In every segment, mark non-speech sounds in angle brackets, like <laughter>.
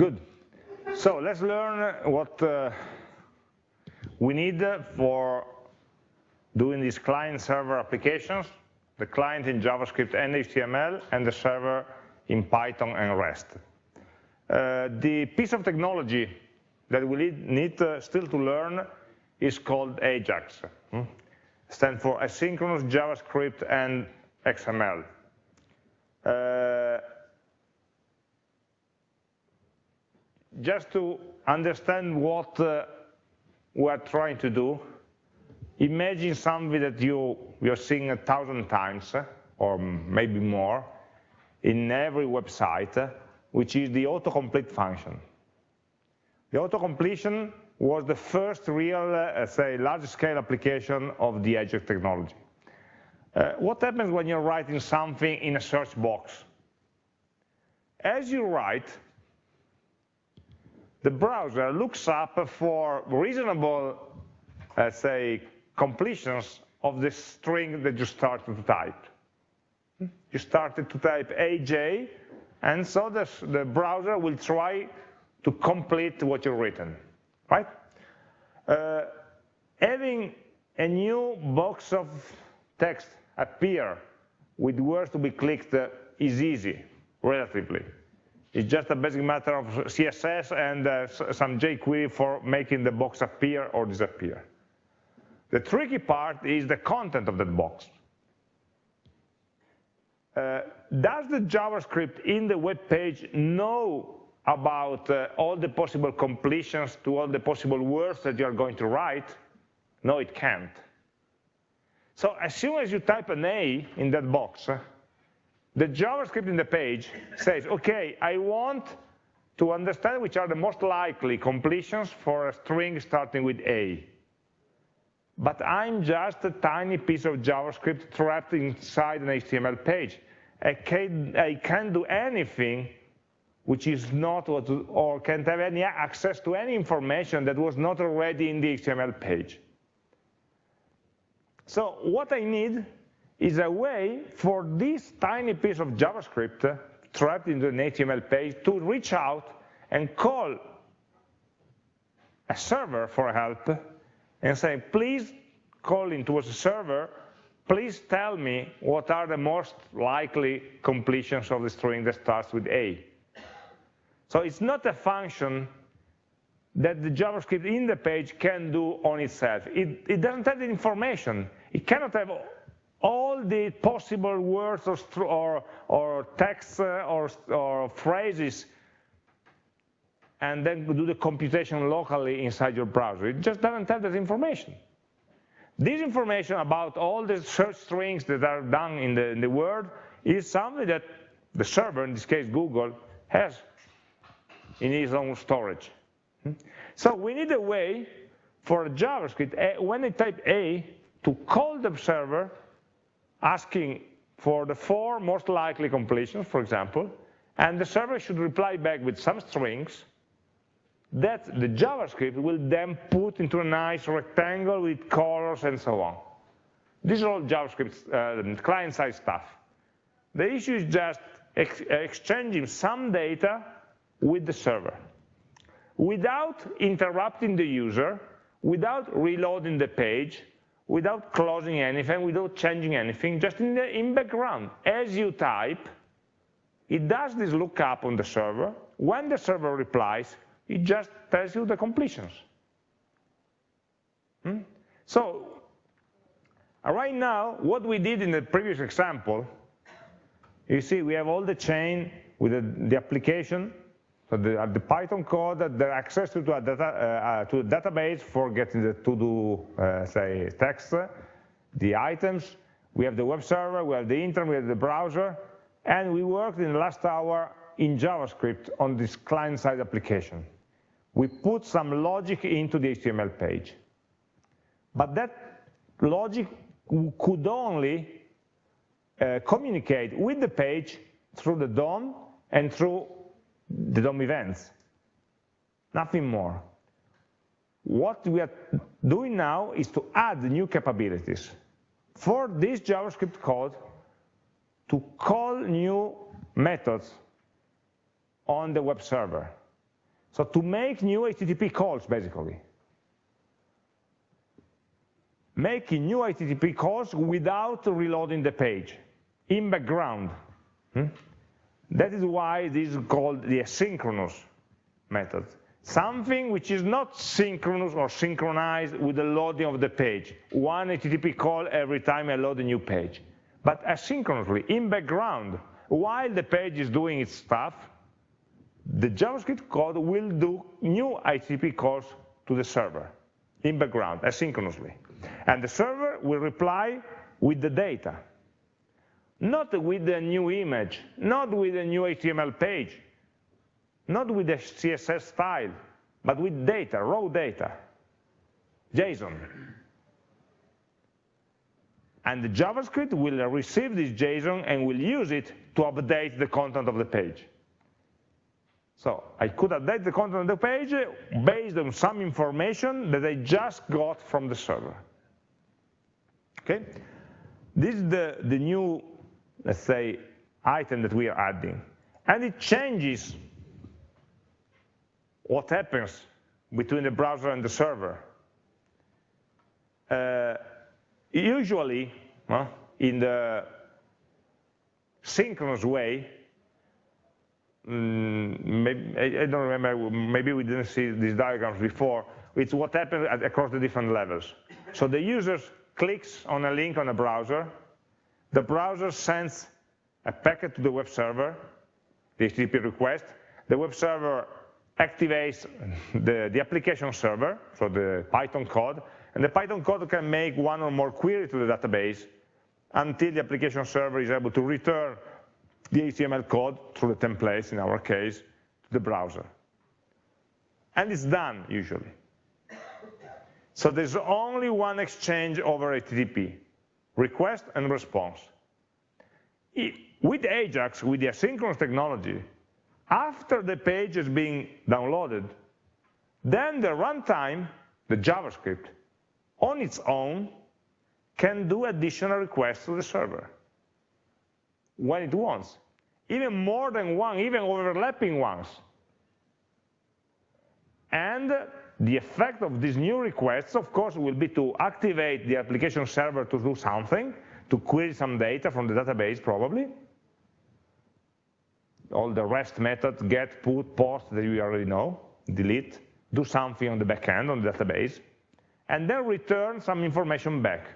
Good. So let's learn what uh, we need for doing these client-server applications, the client in JavaScript and HTML, and the server in Python and REST. Uh, the piece of technology that we need, uh, still to learn is called AJAX. Hmm? Stand for Asynchronous JavaScript and XML. Uh, just to understand what uh, we're trying to do, imagine something that you, you're seeing a thousand times, uh, or maybe more, in every website, uh, which is the autocomplete function. The autocompletion was the first real, uh, say, large-scale application of the AJAX technology. Uh, what happens when you're writing something in a search box? As you write, the browser looks up for reasonable, uh, say, completions of the string that you started to type. You started to type AJ, and so the, the browser will try to complete what you've written, right? Uh, having a new box of text appear with words to be clicked is easy, relatively. It's just a basic matter of CSS and uh, some jQuery for making the box appear or disappear. The tricky part is the content of that box. Uh, does the JavaScript in the web page know about uh, all the possible completions to all the possible words that you are going to write? No, it can't. So as soon as you type an A in that box, the JavaScript in the page says, okay, I want to understand which are the most likely completions for a string starting with A. But I'm just a tiny piece of JavaScript trapped inside an HTML page. I can't, I can't do anything which is not what, or can't have any access to any information that was not already in the HTML page. So what I need is a way for this tiny piece of JavaScript trapped into an HTML page to reach out and call a server for help and say, please call into a server, please tell me what are the most likely completions of the string that starts with A. So it's not a function that the JavaScript in the page can do on itself. It, it doesn't have the information. It cannot have all the possible words or, or, or texts uh, or, or phrases and then do the computation locally inside your browser. It just doesn't have that information. This information about all the search strings that are done in the, in the world is something that the server, in this case Google, has in its own storage. Hmm? So we need a way for JavaScript, when I type A, to call the server asking for the four most likely completions, for example, and the server should reply back with some strings that the JavaScript will then put into a nice rectangle with colors and so on. These are all JavaScript uh, client-side stuff. The issue is just ex exchanging some data with the server without interrupting the user, without reloading the page, without closing anything, without changing anything, just in the in background. As you type, it does this lookup on the server. When the server replies, it just tells you the completions. Hmm? So right now, what we did in the previous example, you see we have all the chain with the, the application so the, uh, the Python code, the access to, a data, uh, uh, to a database for getting the to-do, uh, say, text, the items. We have the web server, we have the internet, we have the browser, and we worked in the last hour in JavaScript on this client-side application. We put some logic into the HTML page. But that logic could only uh, communicate with the page through the DOM and through the DOM events, nothing more. What we are doing now is to add new capabilities. For this JavaScript code, to call new methods on the web server. So to make new HTTP calls, basically. Making new HTTP calls without reloading the page, in background. Hmm? That is why this is called the asynchronous method. Something which is not synchronous or synchronized with the loading of the page. One HTTP call every time I load a new page. But asynchronously, in background, while the page is doing its stuff, the JavaScript code will do new HTTP calls to the server in background, asynchronously. And the server will reply with the data, not with a new image, not with a new HTML page, not with a CSS style, but with data, raw data, JSON. And the JavaScript will receive this JSON and will use it to update the content of the page. So I could update the content of the page based on some information that I just got from the server. Okay? This is the, the new, let's say, item that we are adding. And it changes what happens between the browser and the server. Uh, usually, in the synchronous way, Mm, maybe, I don't remember, maybe we didn't see these diagrams before, it's what happens across the different levels. So the user clicks on a link on a browser, the browser sends a packet to the web server, the HTTP request, the web server activates the, the application server, so the Python code, and the Python code can make one or more queries to the database until the application server is able to return the HTML code through the templates, in our case, to the browser. And it's done, usually. So there's only one exchange over HTTP, request and response. With Ajax, with the asynchronous technology, after the page is being downloaded, then the runtime, the JavaScript, on its own, can do additional requests to the server when it wants, even more than one, even overlapping ones. And the effect of these new requests, of course, will be to activate the application server to do something, to query some data from the database, probably. All the REST methods, get, put, post, that you already know, delete, do something on the backend, on the database, and then return some information back.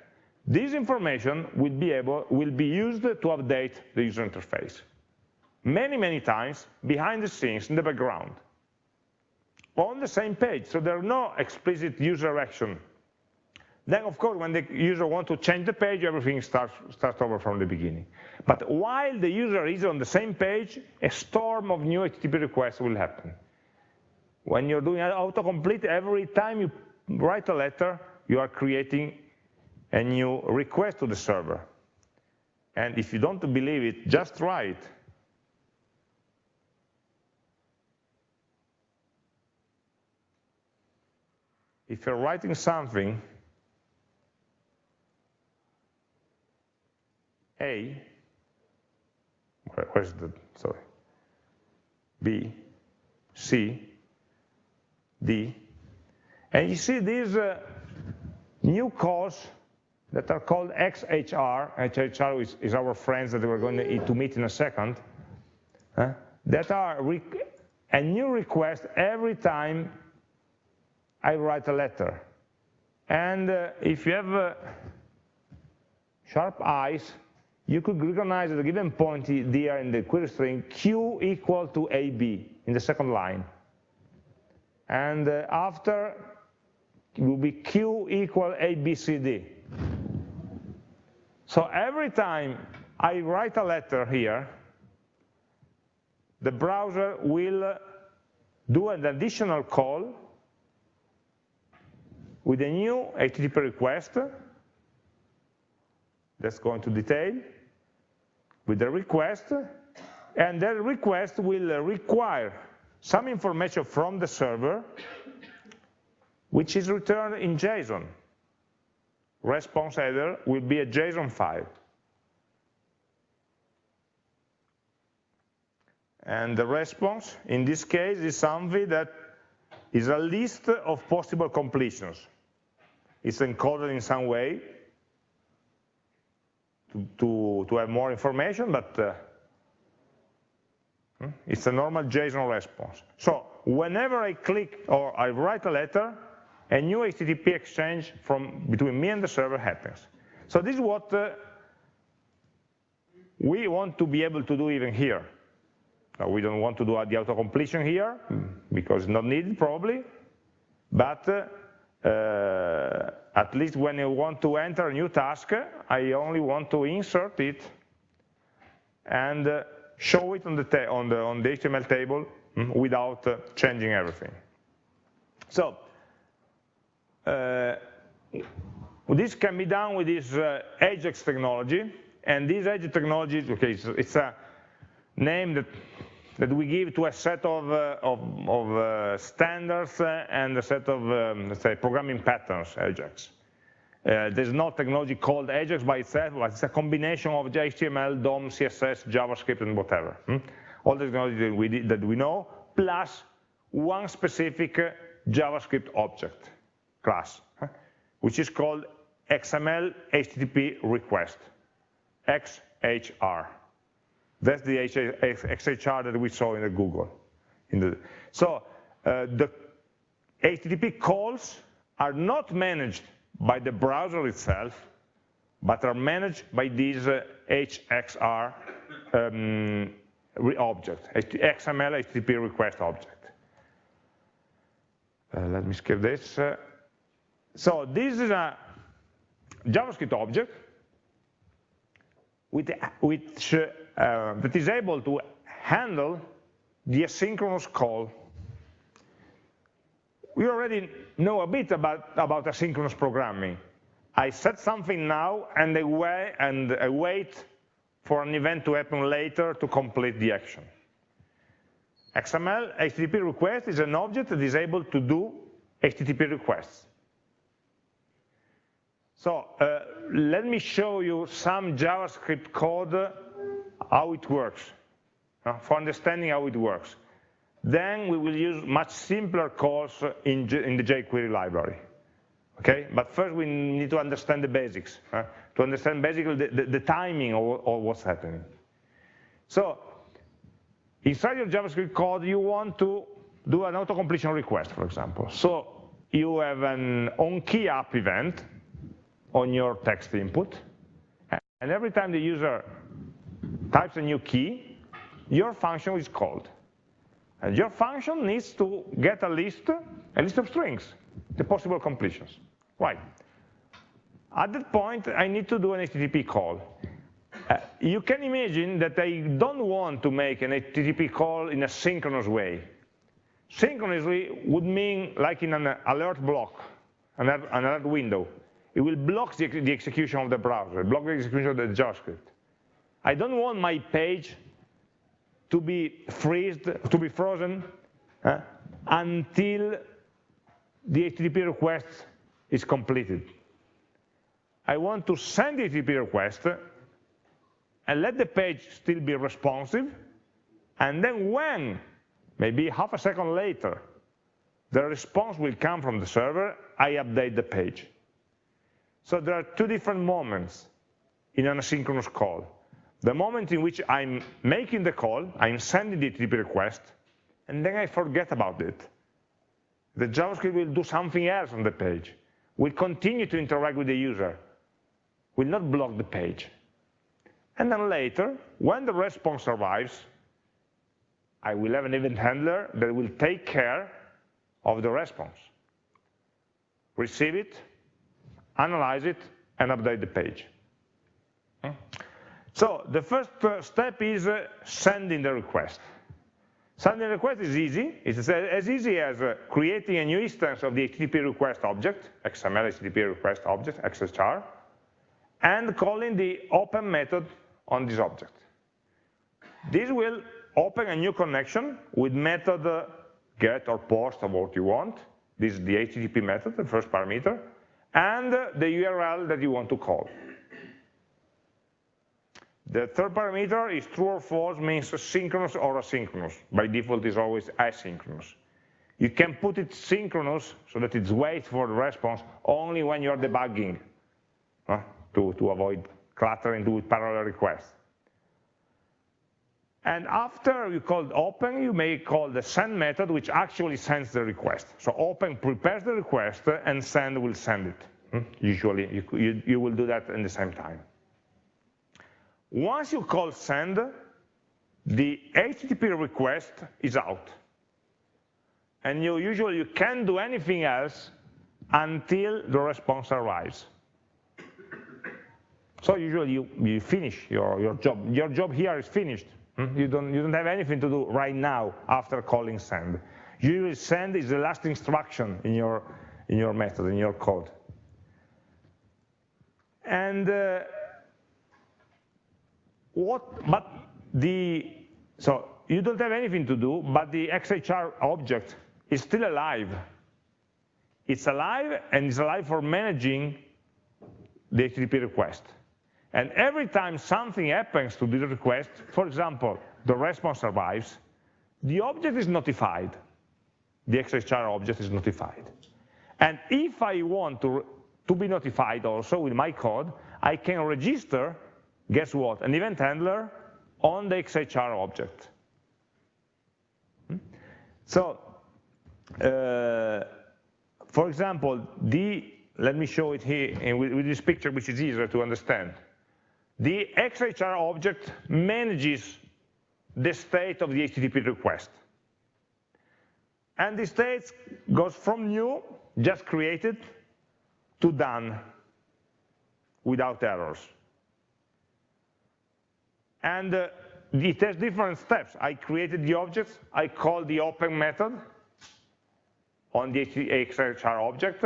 This information will be, able, will be used to update the user interface. Many, many times behind the scenes in the background. On the same page, so there are no explicit user action. Then, of course, when the user wants to change the page, everything starts, starts over from the beginning. But while the user is on the same page, a storm of new HTTP requests will happen. When you're doing autocomplete, every time you write a letter, you are creating a new request to the server. And if you don't believe it, just try it. If you're writing something, A, where's the, sorry, B, C, D, and you see these uh, new calls that are called XHR. XHR is, is our friends that we're going to, to meet in a second. Uh, that are a new request every time I write a letter. And uh, if you have uh, sharp eyes, you could recognize at a given point there in the query string q equal to ab in the second line. And uh, after it will be q equal abcd. So every time I write a letter here, the browser will do an additional call with a new HTTP request that's going to detail with the request, and that request will require some information from the server, which is returned in JSON response header will be a JSON file. And the response, in this case, is something that is a list of possible completions. It's encoded in some way to, to, to have more information, but uh, hmm, it's a normal JSON response. So whenever I click or I write a letter, a new HTTP exchange from between me and the server happens. So this is what uh, we want to be able to do even here. Now, we don't want to do the auto-completion here, because it's not needed probably, but uh, at least when you want to enter a new task, I only want to insert it and uh, show it on the, on the, on the HTML table mm, without uh, changing everything. So uh, this can be done with this uh, Ajax technology, and this Ajax technology, okay, it's, it's a name that that we give to a set of, uh, of, of uh, standards uh, and a set of, um, let's say, programming patterns, Ajax. Uh, there's no technology called Ajax by itself, but it's a combination of HTML, DOM, CSS, JavaScript, and whatever. Hmm? All the technology that we, that we know, plus one specific JavaScript object class, which is called XML HTTP request, XHR. That's the XHR that we saw in the Google. In the, so uh, the HTTP calls are not managed by the browser itself, but are managed by this uh, HXR um, object, XML HTTP request object. Uh, let me skip this. Uh, so this is a JavaScript object with, which, uh, that is able to handle the asynchronous call. We already know a bit about, about asynchronous programming. I set something now and I, wait, and I wait for an event to happen later to complete the action. XML HTTP request is an object that is able to do HTTP requests. So uh, let me show you some JavaScript code, how it works, uh, for understanding how it works. Then we will use much simpler calls in, in the jQuery library. Okay, but first we need to understand the basics, uh, to understand basically the, the, the timing of, of what's happening. So inside your JavaScript code, you want to do an auto-completion request, for example. So you have an on-key onKeyUp event on your text input. And every time the user types a new key, your function is called. And your function needs to get a list, a list of strings, the possible completions. Right. At that point, I need to do an HTTP call. Uh, you can imagine that I don't want to make an HTTP call in a synchronous way. Synchronously would mean like in an alert block, an alert window. It will block the, the execution of the browser, block the execution of the JavaScript. I don't want my page to be freezed, to be frozen uh, until the HTTP request is completed. I want to send the HTTP request and let the page still be responsive, and then when, maybe half a second later, the response will come from the server, I update the page. So there are two different moments in an asynchronous call. The moment in which I'm making the call, I'm sending the HTTP request, and then I forget about it. The JavaScript will do something else on the page, will continue to interact with the user, will not block the page. And then later, when the response arrives, I will have an event handler that will take care of the response. Receive it, analyze it, and update the page. Hmm. So the first uh, step is uh, sending the request. Sending the request is easy. It's as easy as uh, creating a new instance of the HTTP request object, XML HTTP request object, XHR, and calling the open method on this object. This will open a new connection with method get or post or what you want. This is the HTTP method, the first parameter and the URL that you want to call. The third parameter is true or false, means synchronous or asynchronous. By default, is always asynchronous. You can put it synchronous so that it waits for the response only when you're debugging uh, to, to avoid cluttering with parallel requests. And after you call open, you may call the send method, which actually sends the request. So open prepares the request, and send will send it. Hmm? Usually, you, you, you will do that in the same time. Once you call send, the HTTP request is out. And you usually you can't do anything else until the response arrives. So usually you, you finish your, your job. Your job here is finished. Hmm? You, don't, you don't have anything to do right now after calling send. Usually send is the last instruction in your, in your method, in your code. And uh, what, but the, so you don't have anything to do, but the XHR object is still alive. It's alive, and it's alive for managing the HTTP request. And every time something happens to this request, for example, the response arrives, the object is notified. The XHR object is notified. And if I want to, to be notified also with my code, I can register, guess what, an event handler on the XHR object. Hmm? So, uh, for example, the, let me show it here with, with this picture, which is easier to understand. The XHR object manages the state of the HTTP request. And the state goes from new, just created, to done, without errors. And uh, it has different steps. I created the object, I call the open method on the XHR object,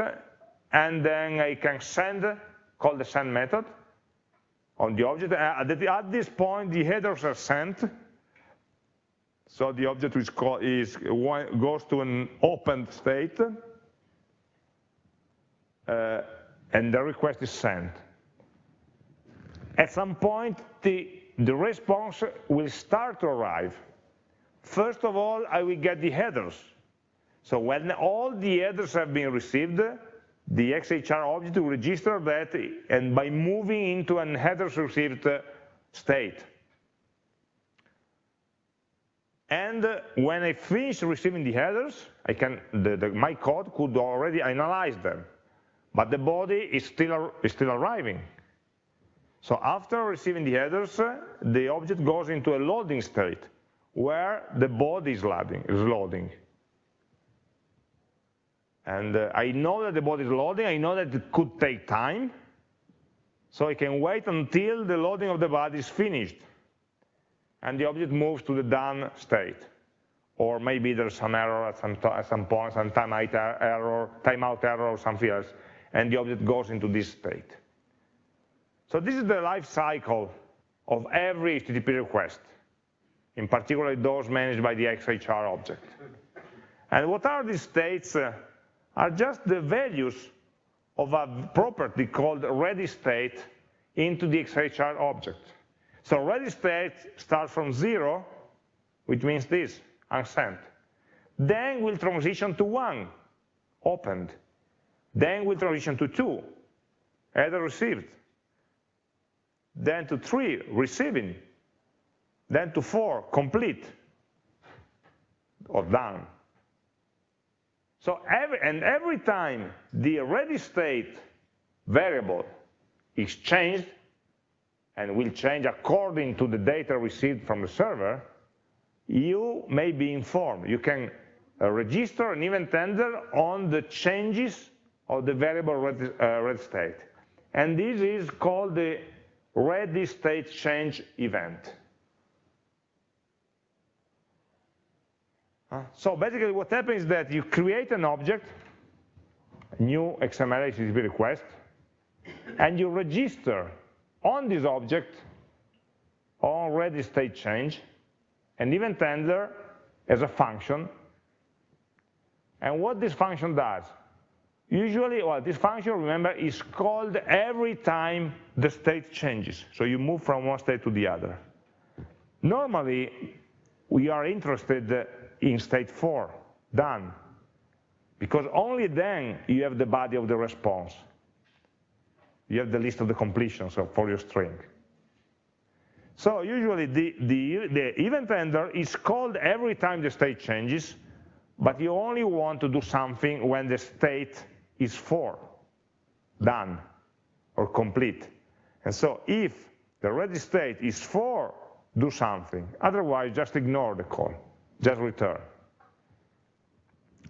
and then I can send, call the send method, on the object. At this point, the headers are sent. So the object is, is goes to an opened state, uh, and the request is sent. At some point, the, the response will start to arrive. First of all, I will get the headers. So when all the headers have been received, the XHR object will register that and by moving into an headers received state. And when I finish receiving the headers, I can, the, the, my code could already analyze them, but the body is still, is still arriving. So after receiving the headers, the object goes into a loading state where the body is loading. Is loading. And uh, I know that the body is loading, I know that it could take time, so I can wait until the loading of the body is finished, and the object moves to the done state. Or maybe there's some error at some, at some point, some timeout error, timeout error or something else, and the object goes into this state. So this is the life cycle of every HTTP request, in particular those managed by the XHR object. And what are these states uh, are just the values of a property called ready state into the XHR object. So ready state starts from zero, which means this, unsent. Then we'll transition to one, opened. Then we'll transition to two, header received. Then to three, receiving. Then to four, complete, or done. So every, and every time the ready state variable is changed, and will change according to the data received from the server, you may be informed. You can uh, register an event handler on the changes of the variable ready, uh, ready state. And this is called the ready state change event. So basically what happens is that you create an object, new XML HTTP request, and you register on this object on ready state change, an event handler as a function. And what this function does, usually, well, this function, remember, is called every time the state changes. So you move from one state to the other. Normally, we are interested in state 4, done. because only then you have the body of the response. You have the list of the completions for your string. So usually the, the, the event handler is called every time the state changes, but you only want to do something when the state is four, done, or complete. And so if the ready state is four, do something. Otherwise, just ignore the call, just return.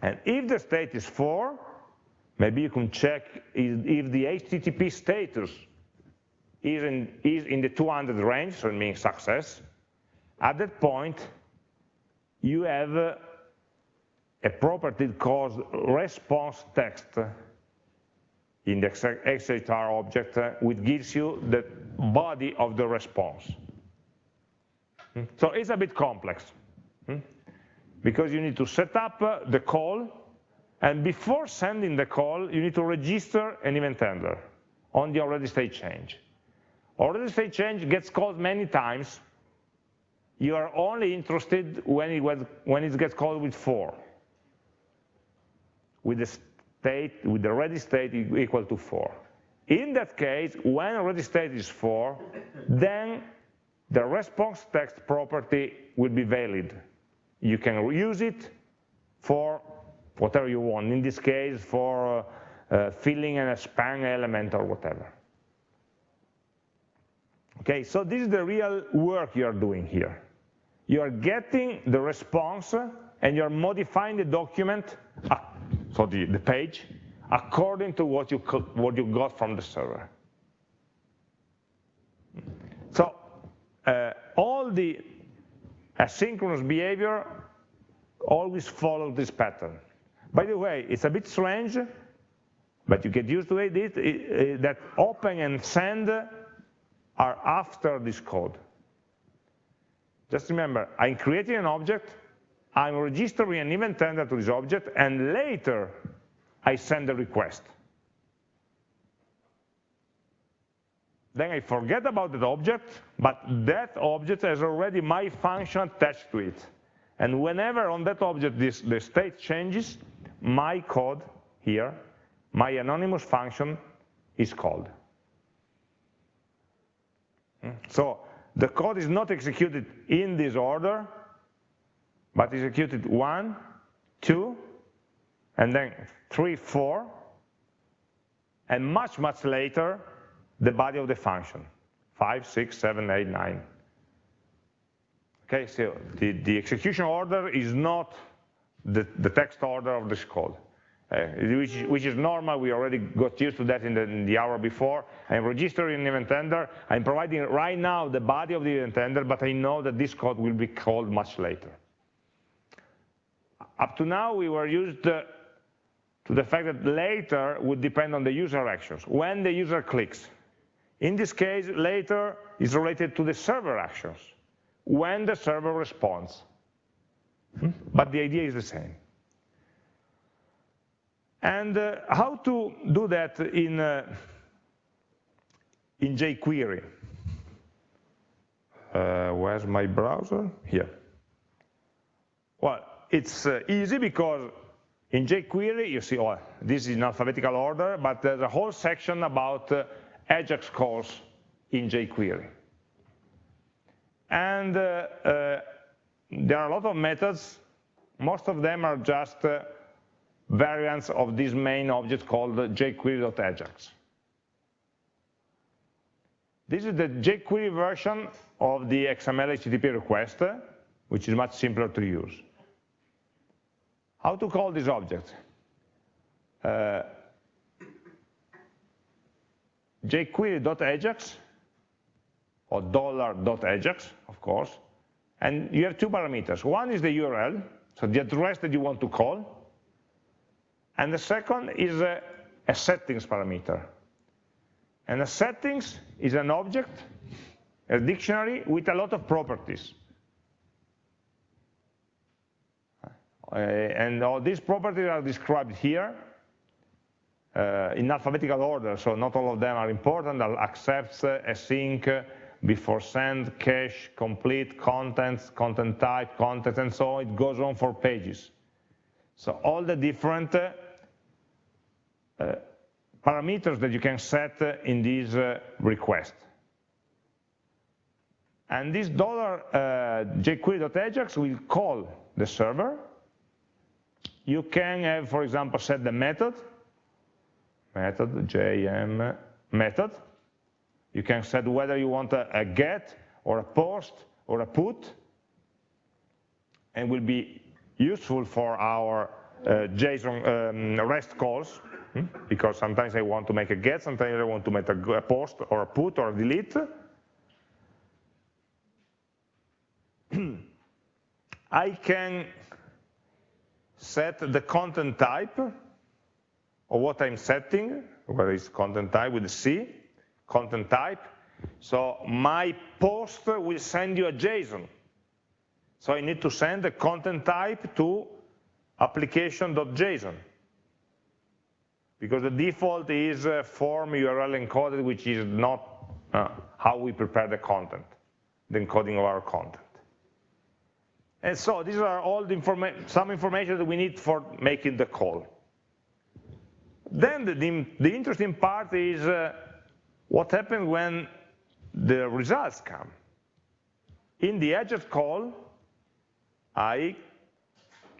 And if the state is four, maybe you can check if the HTTP status is in, is in the 200 range, so it means success. At that point, you have uh, a property called response text in the XHR object, which gives you the body of the response. Hmm? So it's a bit complex, hmm? because you need to set up the call, and before sending the call, you need to register an event handler on the already state change. Already state change gets called many times. You are only interested when it, when it gets called with four, with the state, with the ready state equal to four. In that case, when ready state is four, then the response text property will be valid. You can use it for whatever you want. In this case, for uh, uh, filling in a span element or whatever. Okay, so this is the real work you are doing here. You are getting the response and you're modifying the document, so the, the page, according to what you, what you got from the server. So uh, all the asynchronous behavior always follow this pattern. By the way, it's a bit strange, but you get used to it, it, it that open and send are after this code. Just remember, I'm creating an object, I'm registering an event handler to this object, and later I send a request. Then I forget about that object, but that object has already my function attached to it. And whenever on that object this, the state changes, my code here, my anonymous function is called. Hmm? So the code is not executed in this order, but executed one, two, and then three, four, and much, much later, the body of the function, five, six, seven, eight, nine. Okay, so the, the execution order is not the, the text order of this code. Uh, which, which, is normal, we already got used to that in the, in the, hour before. I'm registering an event handler. I'm providing right now the body of the event handler, but I know that this code will be called much later. Up to now, we were used uh, to the fact that later would depend on the user actions, when the user clicks. In this case, later is related to the server actions, when the server responds. Hmm? But the idea is the same. And uh, how to do that in, uh, in jQuery? Uh, where's my browser? Here. Well, it's uh, easy because in jQuery, you see, oh, this is in alphabetical order, but there's a whole section about uh, Ajax calls in jQuery. And uh, uh, there are a lot of methods. Most of them are just uh, variants of this main object called jQuery.ajax. This is the jQuery version of the XML HTTP request, which is much simpler to use. How to call this object? Uh, jQuery.ajax or $.ajax, of course, and you have two parameters. One is the URL, so the address that you want to call, and the second is a, a settings parameter. And a settings is an object, a dictionary with a lot of properties. And all these properties are described here uh, in alphabetical order, so not all of them are important. Accepts, uh, async, before send, cache, complete, contents, content type, content, and so on. It goes on for pages. So all the different uh, uh, parameters that you can set in this uh, request. And this dollar uh, jQuery.ajax will call the server. You can have, for example, set the method, method, JM method. You can set whether you want a, a get or a post or a put, and will be useful for our uh, JSON um, REST calls, hmm? because sometimes I want to make a get, sometimes I want to make a, a post or a put or a delete. <clears throat> I can set the content type of what I'm setting, whether it's content type with C, content type. So my post will send you a JSON. So I need to send the content type to application.json because the default is form URL encoded, which is not uh, how we prepare the content, the encoding of our content. And so these are all the informa some information that we need for making the call. Then the, the, the interesting part is uh, what happens when the results come. In the Ajax call, I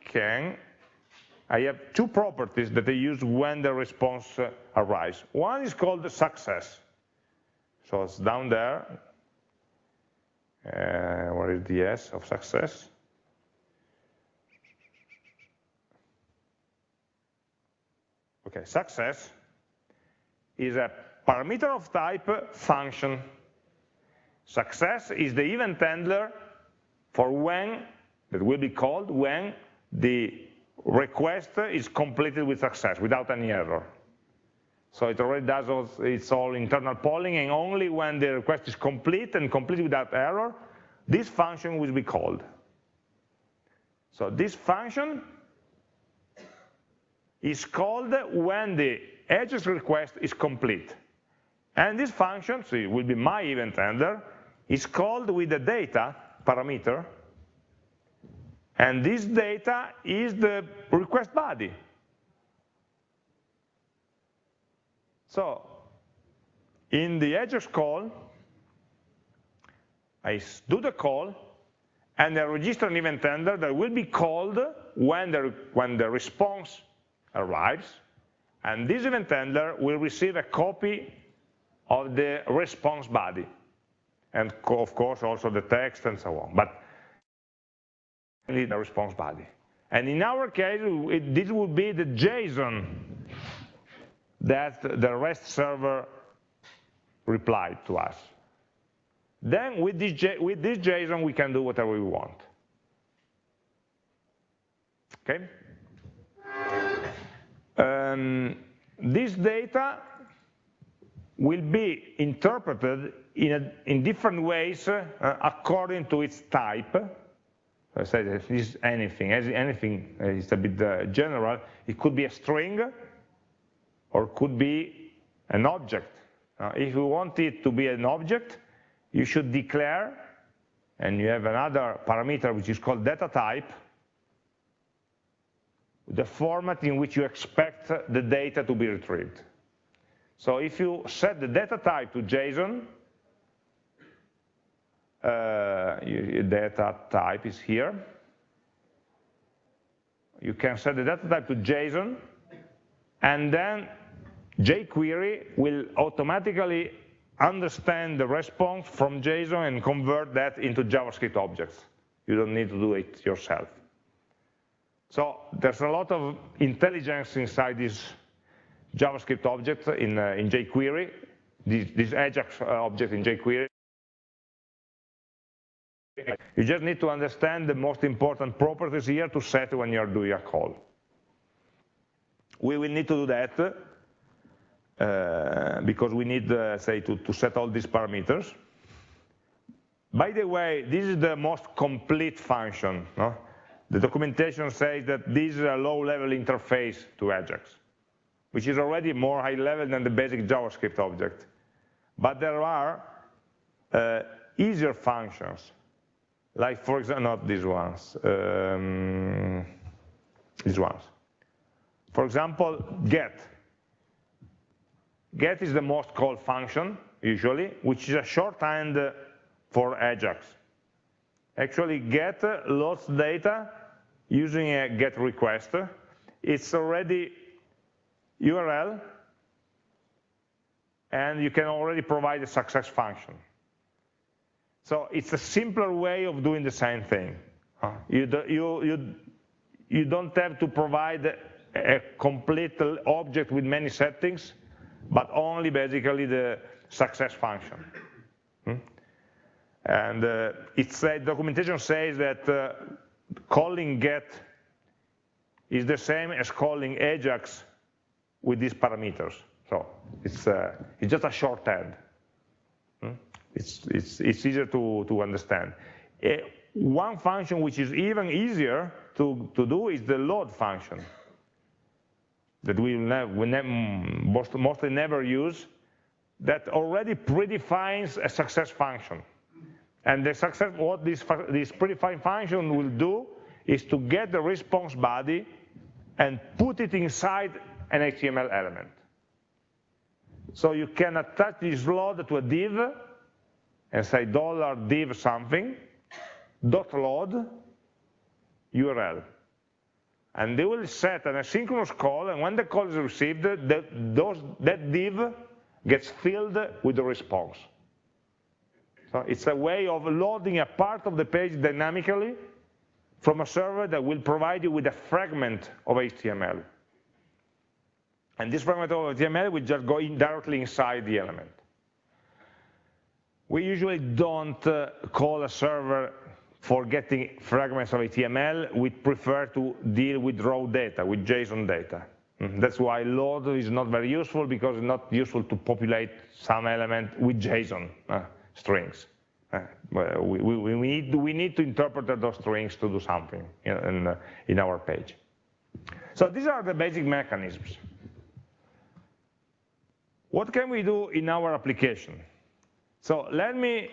can, I have two properties that I use when the response uh, arrives. One is called success. So it's down there. Uh, what is the S of success? Okay, success is a parameter of type function. Success is the event handler for when, that will be called when the request is completed with success, without any error. So it already does all, its all internal polling, and only when the request is complete and complete without error, this function will be called. So this function is called when the Ajax request is complete. And this function, so it will be my event handler, is called with the data parameter, and this data is the request body. So in the Ajax call, I do the call, and I register an event handler that will be called when the, when the response arrives, and this event handler will receive a copy of the response body, and of course also the text and so on, but only the response body. And in our case, it, this would be the JSON that the REST server replied to us. Then with this, with this JSON, we can do whatever we want. Okay? Um, this data will be interpreted in, a, in different ways uh, according to its type. I said this is anything, anything is a bit uh, general. It could be a string or could be an object. Uh, if you want it to be an object, you should declare, and you have another parameter which is called data type, the format in which you expect the data to be retrieved. So if you set the data type to JSON, uh, data type is here. You can set the data type to JSON, and then jQuery will automatically understand the response from JSON and convert that into JavaScript objects. You don't need to do it yourself. So there's a lot of intelligence inside this JavaScript object in, uh, in jQuery, this, this Ajax uh, object in jQuery. You just need to understand the most important properties here to set when you're doing a call. We will need to do that uh, because we need, uh, say, to, to set all these parameters. By the way, this is the most complete function. No? The documentation says that this is a low-level interface to Ajax, which is already more high-level than the basic JavaScript object. But there are uh, easier functions, like, for example, not these ones. Um, these ones. For example, get. Get is the most called function, usually, which is a shorthand for Ajax. Actually, get loads data using a get request. It's already URL, and you can already provide a success function. So it's a simpler way of doing the same thing. You, do, you, you, you don't have to provide a complete object with many settings, but only basically the success function. Hmm? And uh, it's uh, documentation says that uh, calling get is the same as calling Ajax with these parameters. So it's, uh, it's just a shorthand. Hmm? It's, it's, it's easier to, to understand. Uh, one function which is even easier to, to do is the load function that we, we most, mostly never use that already predefines a success function. And the success, what this, this predefined function will do is to get the response body and put it inside an HTML element. So you can attach this load to a div and say dollar $div something, dot load URL. And they will set an asynchronous call, and when the call is received, that, those, that div gets filled with the response. So it's a way of loading a part of the page dynamically from a server that will provide you with a fragment of HTML. And this fragment of HTML will just go in directly inside the element. We usually don't uh, call a server for getting fragments of HTML. We prefer to deal with raw data, with JSON data. Mm-hmm. That's why load is not very useful because it's not useful to populate some element with JSON uh, strings. Uh, we, we, we, need, we need to interpret those strings to do something in, in, uh, in our page. So these are the basic mechanisms. What can we do in our application? So let me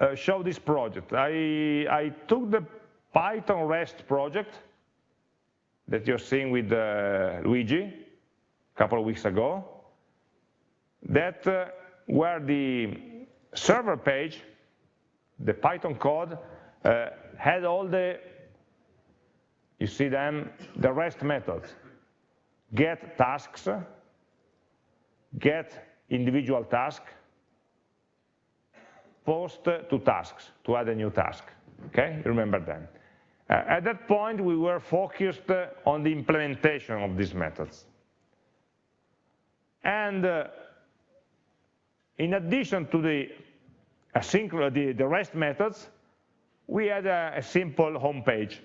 uh, show this project. I, I took the Python REST project that you're seeing with uh, Luigi a couple of weeks ago, that uh, where the server page, the Python code, uh, had all the, you see them, the REST methods. Get tasks, get individual task, post to tasks, to add a new task. Okay, remember them. Uh, at that point, we were focused uh, on the implementation of these methods. And uh, in addition to the, asynchronous, the, the REST methods, we had a, a simple home page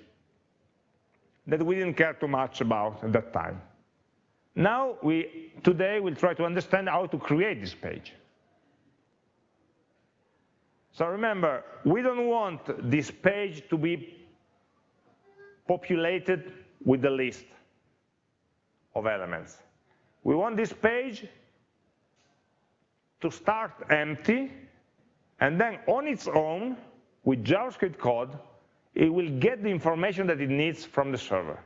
that we didn't care too much about at that time. Now, we, today, we'll try to understand how to create this page. So remember, we don't want this page to be populated with the list of elements. We want this page to start empty, and then on its own, with JavaScript code, it will get the information that it needs from the server.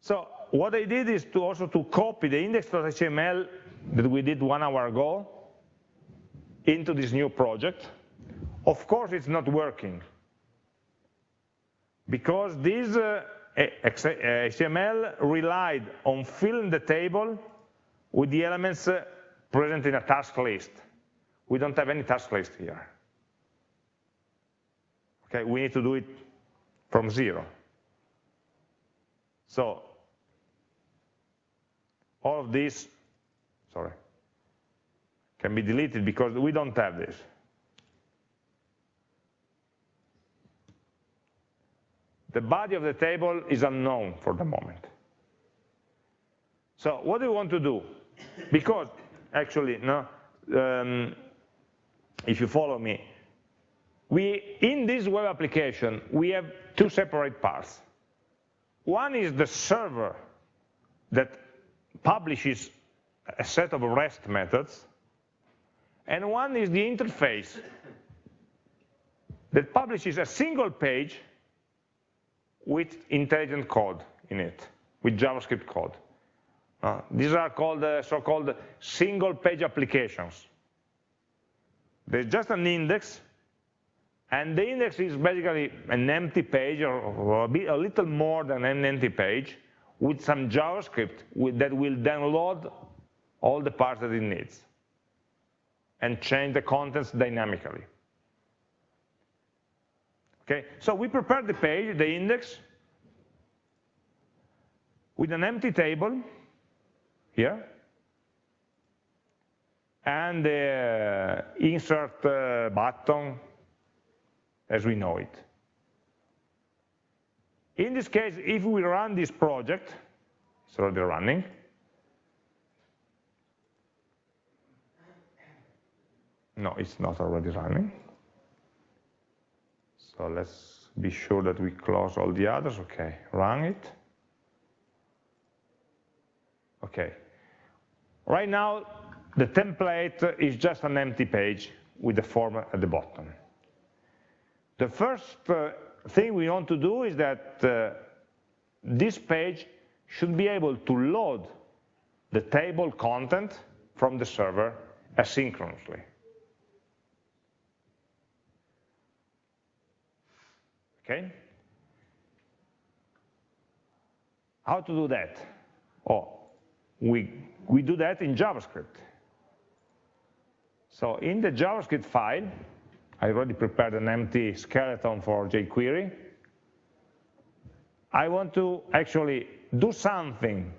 So what I did is to also to copy the index.html that we did one hour ago into this new project. Of course, it's not working because this uh, HTML relied on filling the table with the elements uh, present in a task list. We don't have any task list here. Okay, we need to do it from zero. So all of this, sorry, can be deleted because we don't have this. The body of the table is unknown for the moment. So what do we want to do? Because actually, no, um, if you follow me, we in this web application we have two separate parts. One is the server that publishes a set of REST methods, and one is the interface that publishes a single page with intelligent code in it, with JavaScript code. Uh, these are called uh, so-called single page applications. There's just an index, and the index is basically an empty page or, or a, bit, a, little more than an empty page with some JavaScript with, that will download all the parts that it needs and change the contents dynamically. Okay, so we prepare the page, the index, with an empty table here, and the insert uh, button as we know it. In this case, if we run this project, it's already running, no, it's not already running. So let's be sure that we close all the others. Okay, run it. Okay. Right now, the template is just an empty page with the form at the bottom. The first uh, thing we want to do is that uh, this page should be able to load the table content from the server asynchronously. Okay? How to do that? Oh, we, we do that in JavaScript. So in the JavaScript file, I already prepared an empty skeleton for jQuery. I want to actually do something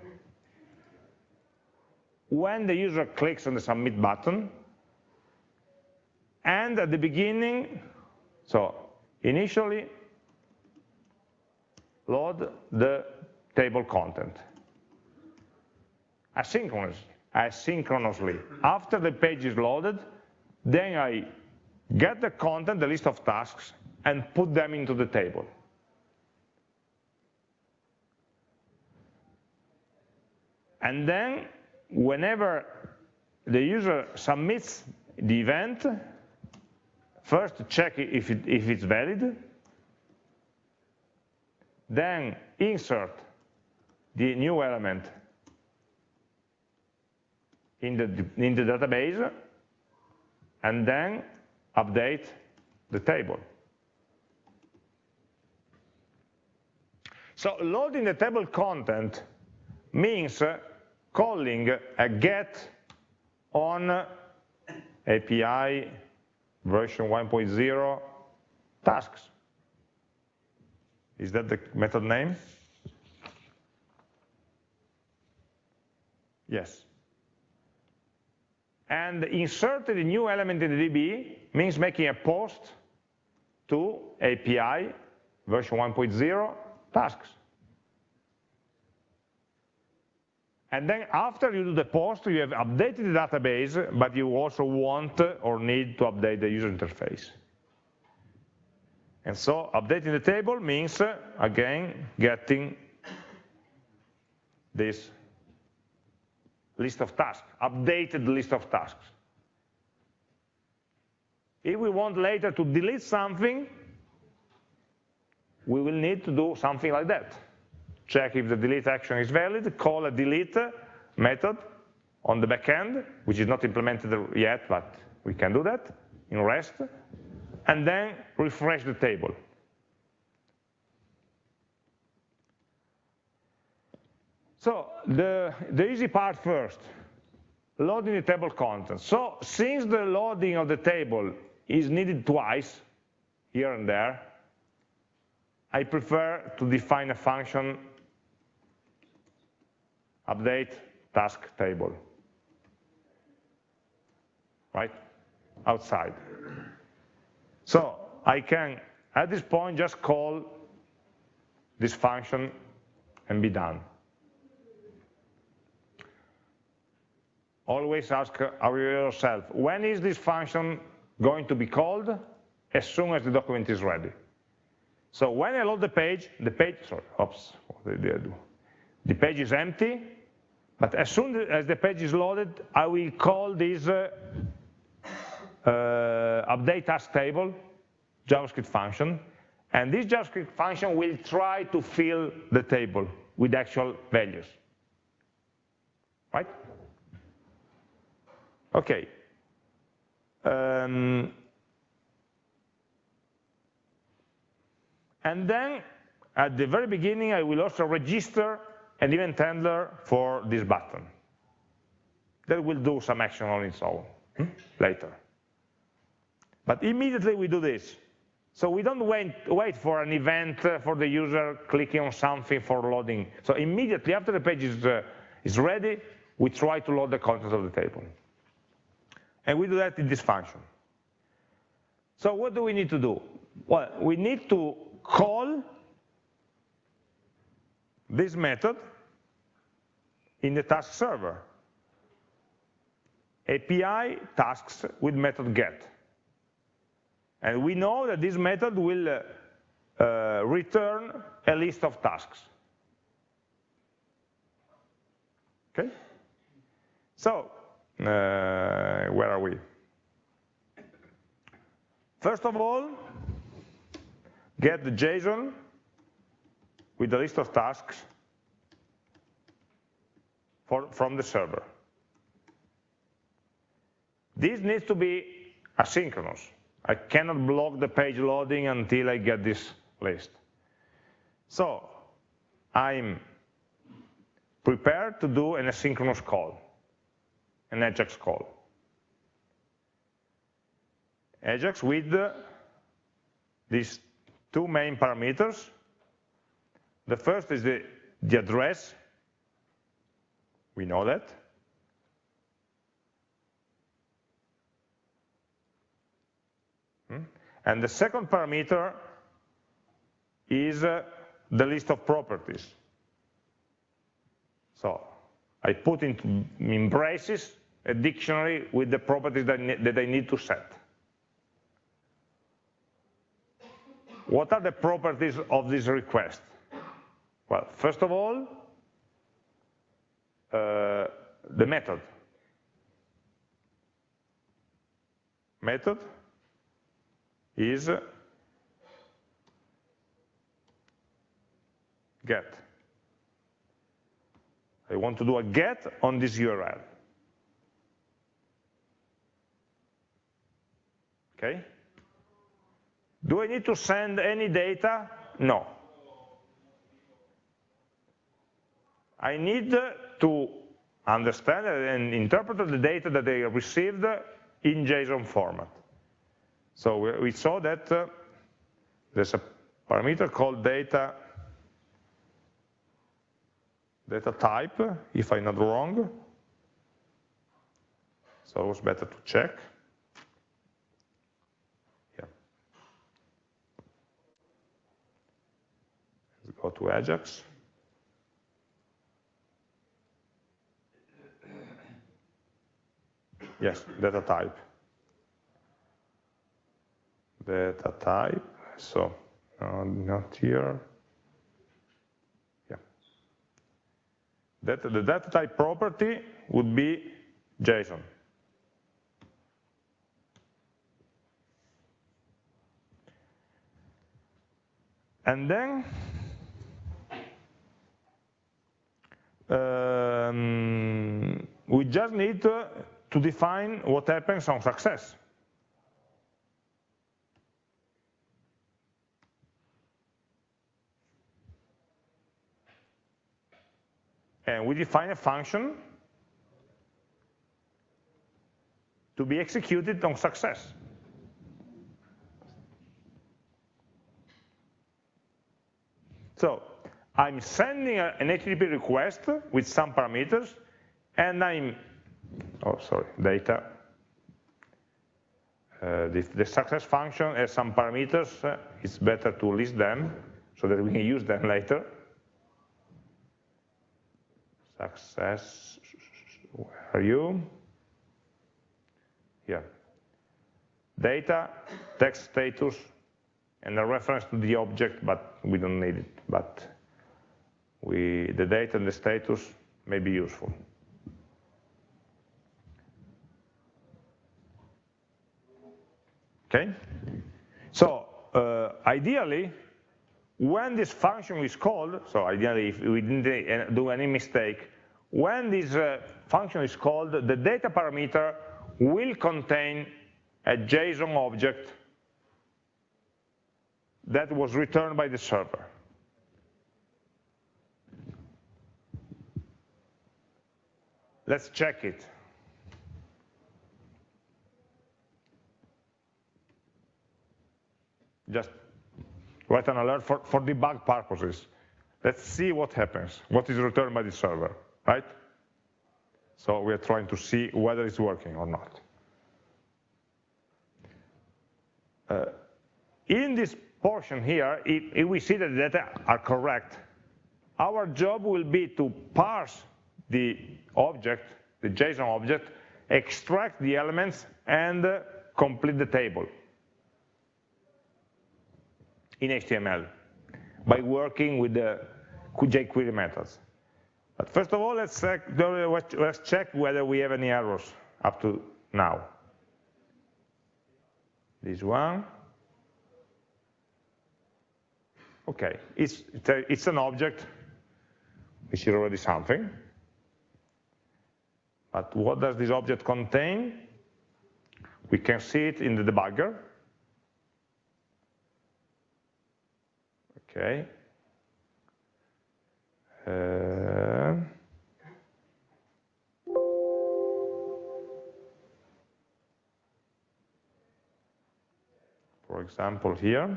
when the user clicks on the submit button and at the beginning, so initially load the table content asynchronous, asynchronously. After the page is loaded, then I get the content, the list of tasks, and put them into the table. And then, whenever the user submits the event, first check if, it, if it's valid, then insert the new element in the, in the database, and then update the table. So loading the table content means uh, calling a get on API version 1.0 tasks. Is that the method name? Yes. And inserting a new element in the DB means making a post to API version 1.0 tasks. And then after you do the post, you have updated the database, but you also want or need to update the user interface. And so updating the table means, again, getting this list of tasks, updated list of tasks. If we want later to delete something, we will need to do something like that. Check if the delete action is valid, call a delete method on the backend, which is not implemented yet, but we can do that in REST, and then refresh the table. So the, the easy part first, loading the table contents. So since the loading of the table is needed twice, here and there, I prefer to define a function update task table, right, outside. So I can, at this point, just call this function and be done. always ask yourself, when is this function going to be called? As soon as the document is ready. So when I load the page, the page, sorry, oops, what did I do? The page is empty, but as soon as the page is loaded, I will call this uh, uh, update task table JavaScript function, And this JavaScript function will try to fill the table with actual values. Right? Okay. Um, and then at the very beginning, I will also register an event handler for this button. That will do some action on its own hmm? later. But immediately we do this. So we don't wait, wait for an event uh, for the user clicking on something for loading. So immediately after the page is, uh, is ready, we try to load the contents of the table. And we do that in this function. So what do we need to do? Well, we need to call this method in the task server. API tasks with method get. And we know that this method will uh, uh, return a list of tasks. Okay? So, uh, where are we? First of all, get the JSON with the list of tasks for, from the server. This needs to be asynchronous. I cannot block the page loading until I get this list. So I'm prepared to do an asynchronous call, an AJAX call. AJAX with these two main parameters. The first is the, the address. We know that. And the second parameter is uh, the list of properties. So I put in braces a dictionary with the properties that, that I need to set. What are the properties of this request? Well, first of all, uh, the method. Method is get. I want to do a get on this URL. Okay? Do I need to send any data? No. I need to understand and interpret the data that I received in JSON format. So we saw that uh, there's a parameter called data data type, if I'm not wrong. So it was better to check. Yeah. Let's go to Ajax. Yes, data type data type. So uh, not here. Yeah. That, the data type property would be JSON. And then um, we just need to, to define what happens on success. And we define a function to be executed on success. So I'm sending an HTTP request with some parameters, and I'm, oh, sorry, data. Uh, the, the, success function has some parameters. Uh, it's better to list them so that we can use them <laughs> later success, where are you? Here. Data, text status, and a reference to the object, but we don't need it. But we, the data and the status may be useful. Okay? So, uh, ideally, when this function is called, so ideally if we didn't do any mistake, when this uh, function is called, the data parameter will contain a JSON object that was returned by the server. Let's check it. Just write an alert for, for debug purposes. Let's see what happens, what is returned by the server, right? So we are trying to see whether it's working or not. Uh, in this portion here, if, if we see that the data are correct, our job will be to parse the object, the JSON object, extract the elements, and uh, complete the table in HTML by working with the jQuery methods. But first of all, let's check, let's check whether we have any errors up to now. This one. Okay, it's, it's an object, which is already something. But what does this object contain? We can see it in the debugger. Okay. Uh, for example, here,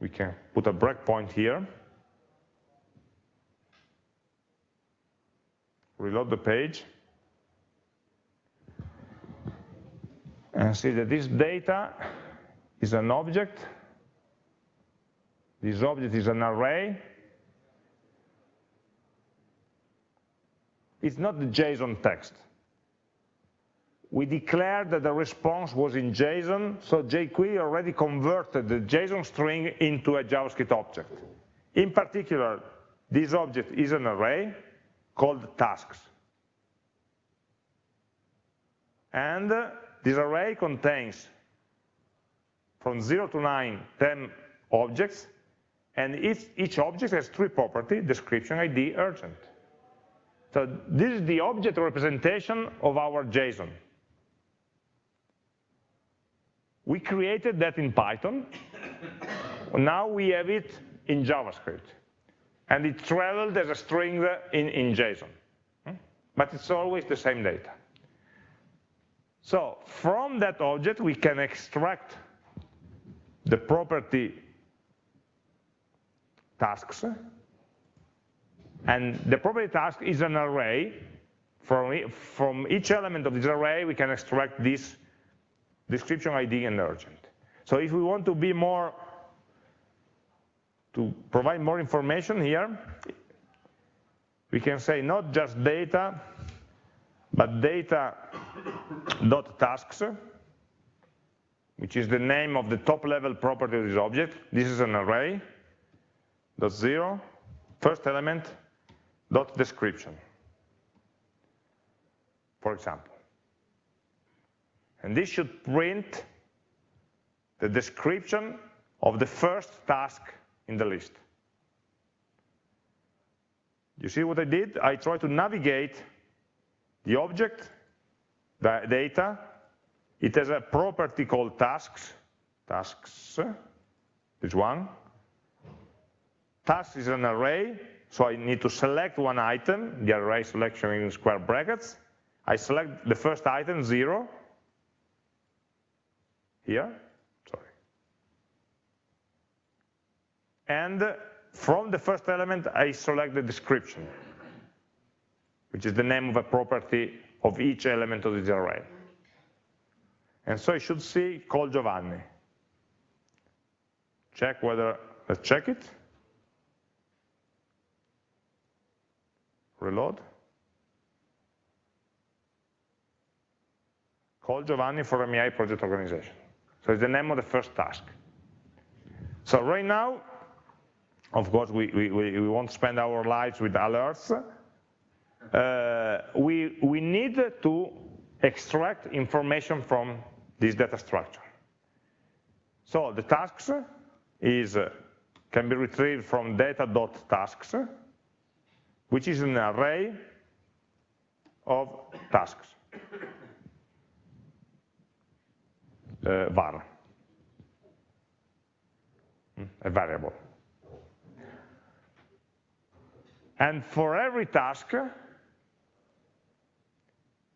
we can put a breakpoint here reload the page, and see that this data is an object. This object is an array. It's not the JSON text. We declared that the response was in JSON, so jQuery already converted the JSON string into a JavaScript object. In particular, this object is an array, called tasks. And this array contains from 0 to 9, 10 objects, and each, each object has three properties, description, ID, urgent. So this is the object representation of our JSON. We created that in Python. <coughs> now we have it in JavaScript and it traveled as a string in, in JSON. Hmm? But it's always the same data. So from that object, we can extract the property tasks. And the property task is an array. From, from each element of this array, we can extract this description ID and urgent. So if we want to be more to provide more information here, we can say not just data, but data.tasks, which is the name of the top level property of this object. This is an array, dot zero, first element, dot description, for example. And this should print the description of the first task in the list. You see what I did? I tried to navigate the object, the data. It has a property called tasks, tasks, this one. Tasks is an array, so I need to select one item, the array selection in square brackets. I select the first item, zero, here, sorry. And from the first element, I select the description, which is the name of a property of each element of this array. And so I should see call Giovanni. Check whether, let's check it. Reload. Call Giovanni for MEI project organization. So it's the name of the first task. So right now, of course, we, we, we won't spend our lives with alerts. Uh, we, we need to extract information from this data structure. So the tasks is, uh, can be retrieved from data.tasks, which is an array of tasks, uh, var, hmm, a variable. And for every task,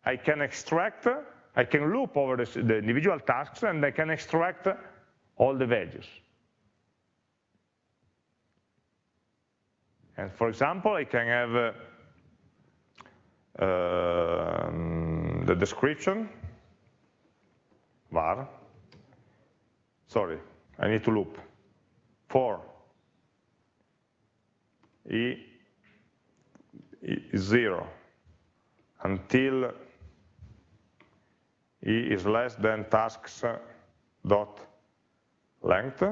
I can extract, I can loop over the, the individual tasks and I can extract all the values. And for example, I can have uh, uh, the description, var, sorry, I need to loop, for. E, e zero. Until e is less than tasks dot length,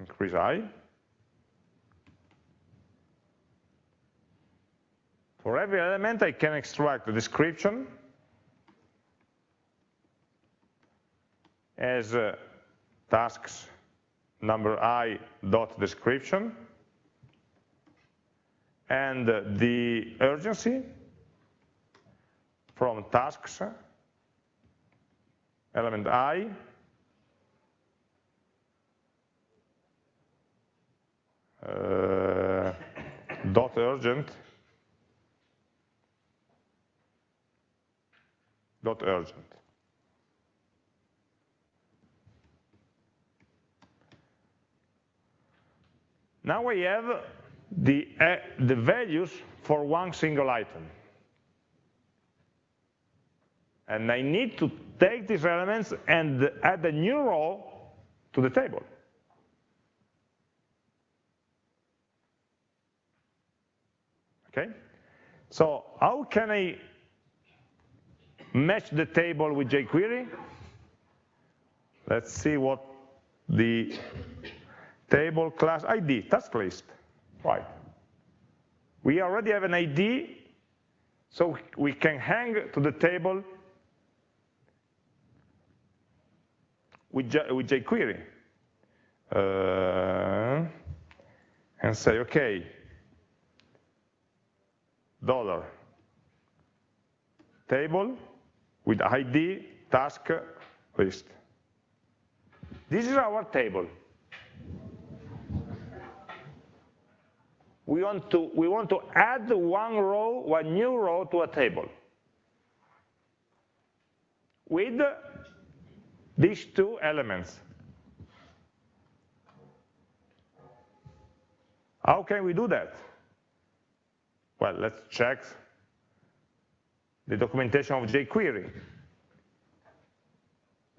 increase i. For every element, I can extract the description as uh, tasks number i dot description and uh, the urgency from tasks element i uh, dot urgent dot urgent. Now we have the, uh, the values for one single item. And I need to take these elements and add a new row to the table. Okay? So how can I match the table with jQuery? Let's see what the table class ID, task list, right. We already have an ID, so we can hang to the table with, with jQuery. Uh, and say, okay, dollar table with ID task list. This is our table. We want to we want to add one row, one new row to a table with these two elements. How can we do that? Well, let's check the documentation of jQuery.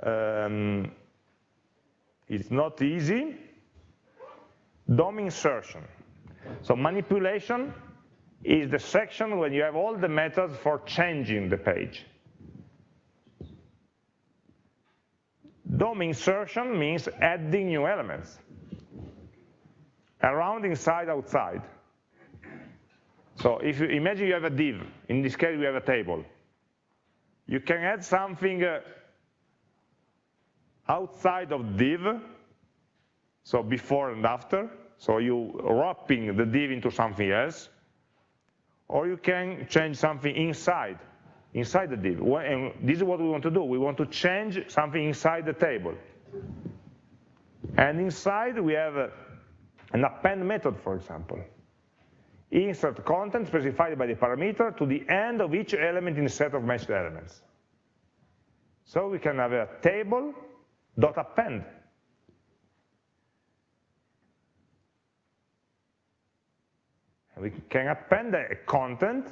Um, it's not easy. DOM insertion. So manipulation is the section when you have all the methods for changing the page. DOM insertion means adding new elements. Around, inside, outside. So if you imagine you have a div, in this case we have a table. You can add something uh, outside of div, so before and after, so you wrapping the div into something else, or you can change something inside, inside the div. And this is what we want to do. We want to change something inside the table. And inside we have an append method, for example insert content specified by the parameter to the end of each element in the set of matched elements. So we can have a table dot append. We can append a content,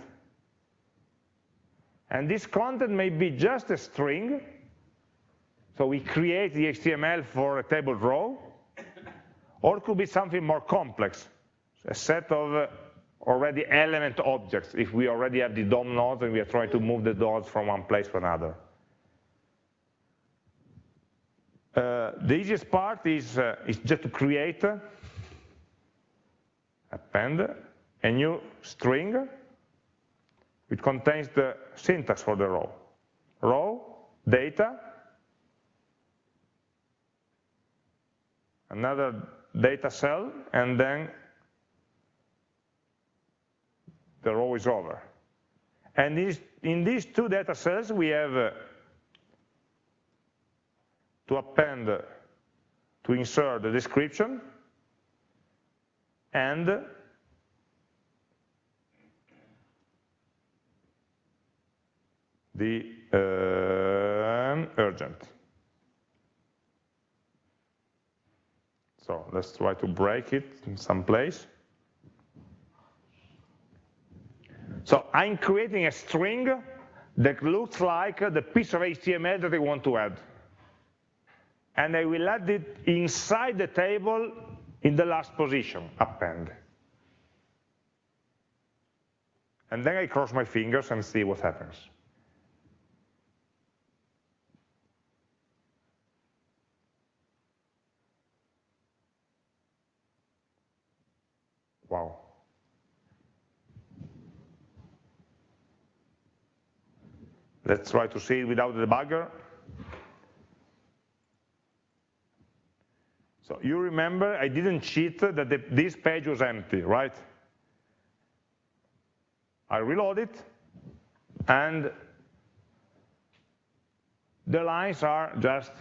and this content may be just a string, so we create the HTML for a table row, or it could be something more complex, a set of uh, already element objects if we already have the DOM nodes and we are trying to move the nodes from one place to another. Uh, the easiest part is, uh, is just to create, append a new string which contains the syntax for the row. Row data, another data cell, and then the row is over. And in these two data cells, we have uh, to append, to insert the description and the uh, urgent. So let's try to break it in some place. So I'm creating a string that looks like the piece of HTML that I want to add. And I will add it inside the table in the last position, append. And then I cross my fingers and see what happens. Let's try to see it without the debugger. So you remember I didn't cheat that the, this page was empty, right? I reload it, and the lines are just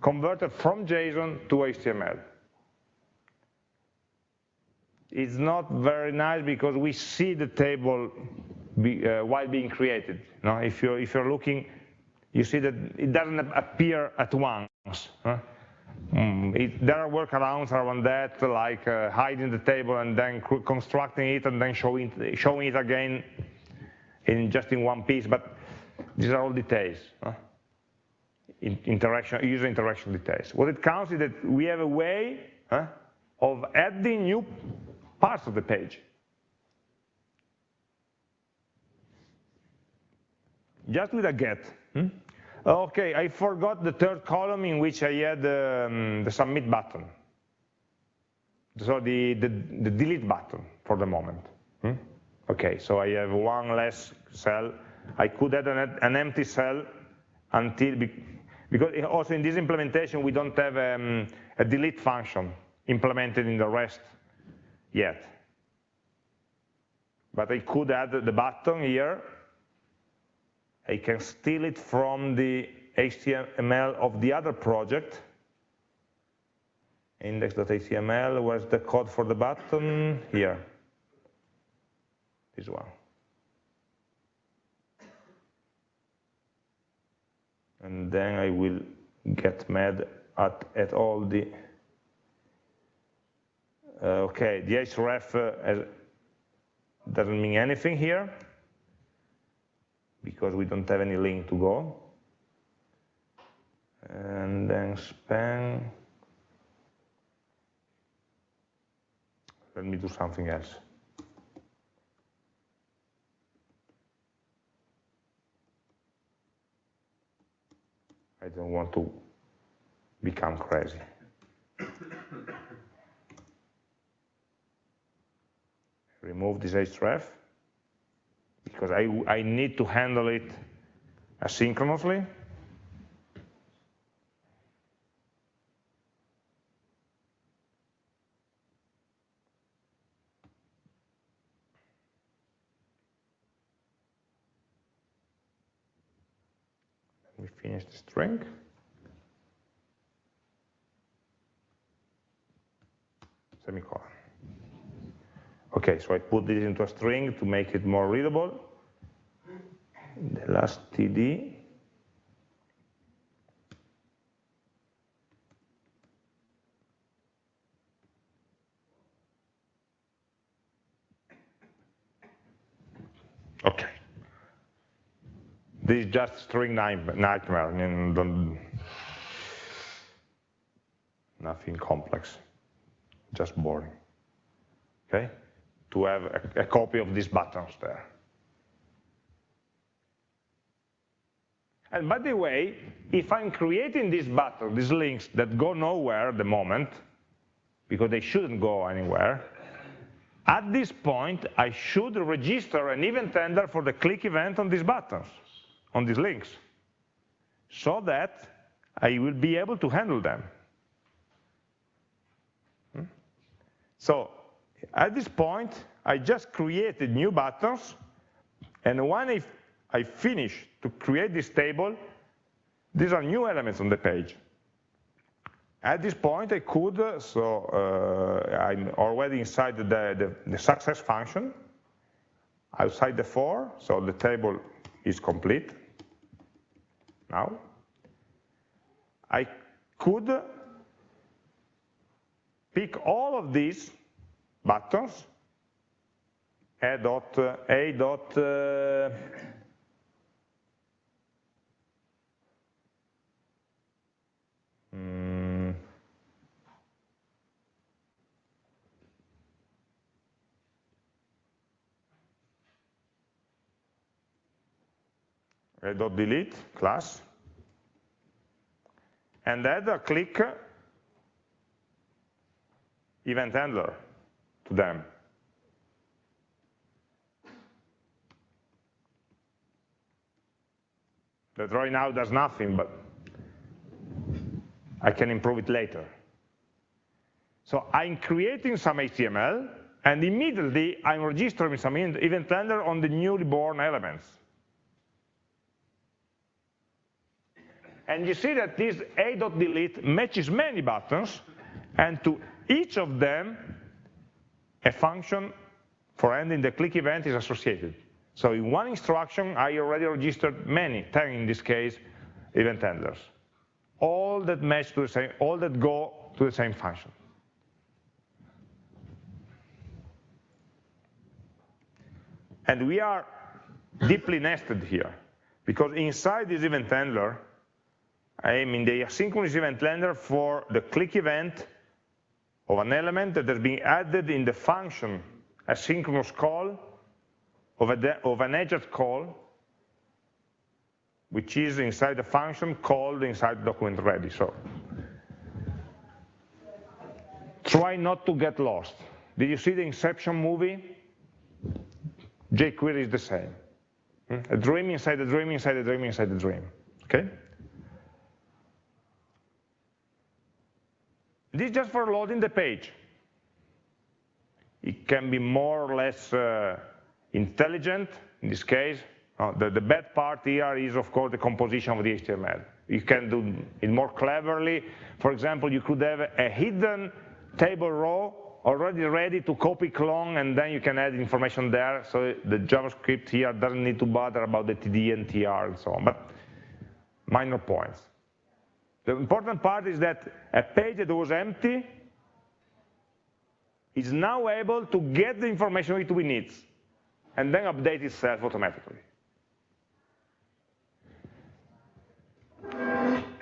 converted from JSON to HTML. It's not very nice because we see the table be, uh, while being created. You know, if you're if you're looking, you see that it doesn't appear at once. Huh? Mm, it, there are workarounds around that, like uh, hiding the table and then constructing it and then showing showing it again in just in one piece. But these are all details. Huh? Interaction, user interaction details. What it counts is that we have a way huh, of adding new parts of the page. Just with a get. Hmm? Okay, I forgot the third column in which I had um, the submit button. So the, the, the, delete button for the moment. Hmm? Okay, so I have one less cell. I could add an, an empty cell until, because also in this implementation we don't have um, a delete function implemented in the REST yet. But I could add the button here. I can steal it from the HTML of the other project. Index.html, where's the code for the button? Here, this one. And then I will get mad at, at all the uh, okay, the href uh, doesn't mean anything here because we don't have any link to go. And then span, let me do something else. I don't want to become crazy. <coughs> remove this href because I, I need to handle it asynchronously. We finish the string. Semicolon. Okay, so I put this into a string to make it more readable. The last TD. Okay. This is just string nightmare, nothing complex, just boring. Okay? to have a, a copy of these buttons there. And by the way, if I'm creating these buttons, these links that go nowhere at the moment, because they shouldn't go anywhere, at this point, I should register an event handler for the click event on these buttons, on these links, so that I will be able to handle them. Hmm? So at this point, I just created new buttons, and when I, I finish to create this table, these are new elements on the page. At this point, I could, so uh, I'm already inside the, the, the, success function, outside the for, so the table is complete now. I could pick all of these buttons, a dot, a dot, uh, a dot delete class and add a click event handler to them. That right now does nothing, but I can improve it later. So I'm creating some HTML, and immediately I'm registering some event handler on the newly born elements. And you see that this a.delete matches many buttons, and to each of them, a function for ending the click event is associated. So in one instruction, I already registered many, 10 in this case, event handlers. All that match to the same, all that go to the same function. And we are deeply nested here, because inside this event handler, I am in the asynchronous event handler for the click event of an element that has been added in the function asynchronous call of, a, of an Ajax call, which is inside the function called inside document ready. So try not to get lost. Did you see the Inception movie? jQuery is the same. Hmm? A dream inside a dream inside a dream inside a dream. Okay? This is just for loading the page. It can be more or less uh, intelligent in this case. Uh, the, the, bad part here is, of course, the composition of the HTML. You can do it more cleverly. For example, you could have a hidden table row already ready to copy clone, and then you can add information there. So the JavaScript here doesn't need to bother about the TD and TR and so on. But minor points. The important part is that a page that was empty is now able to get the information it needs and then update itself automatically.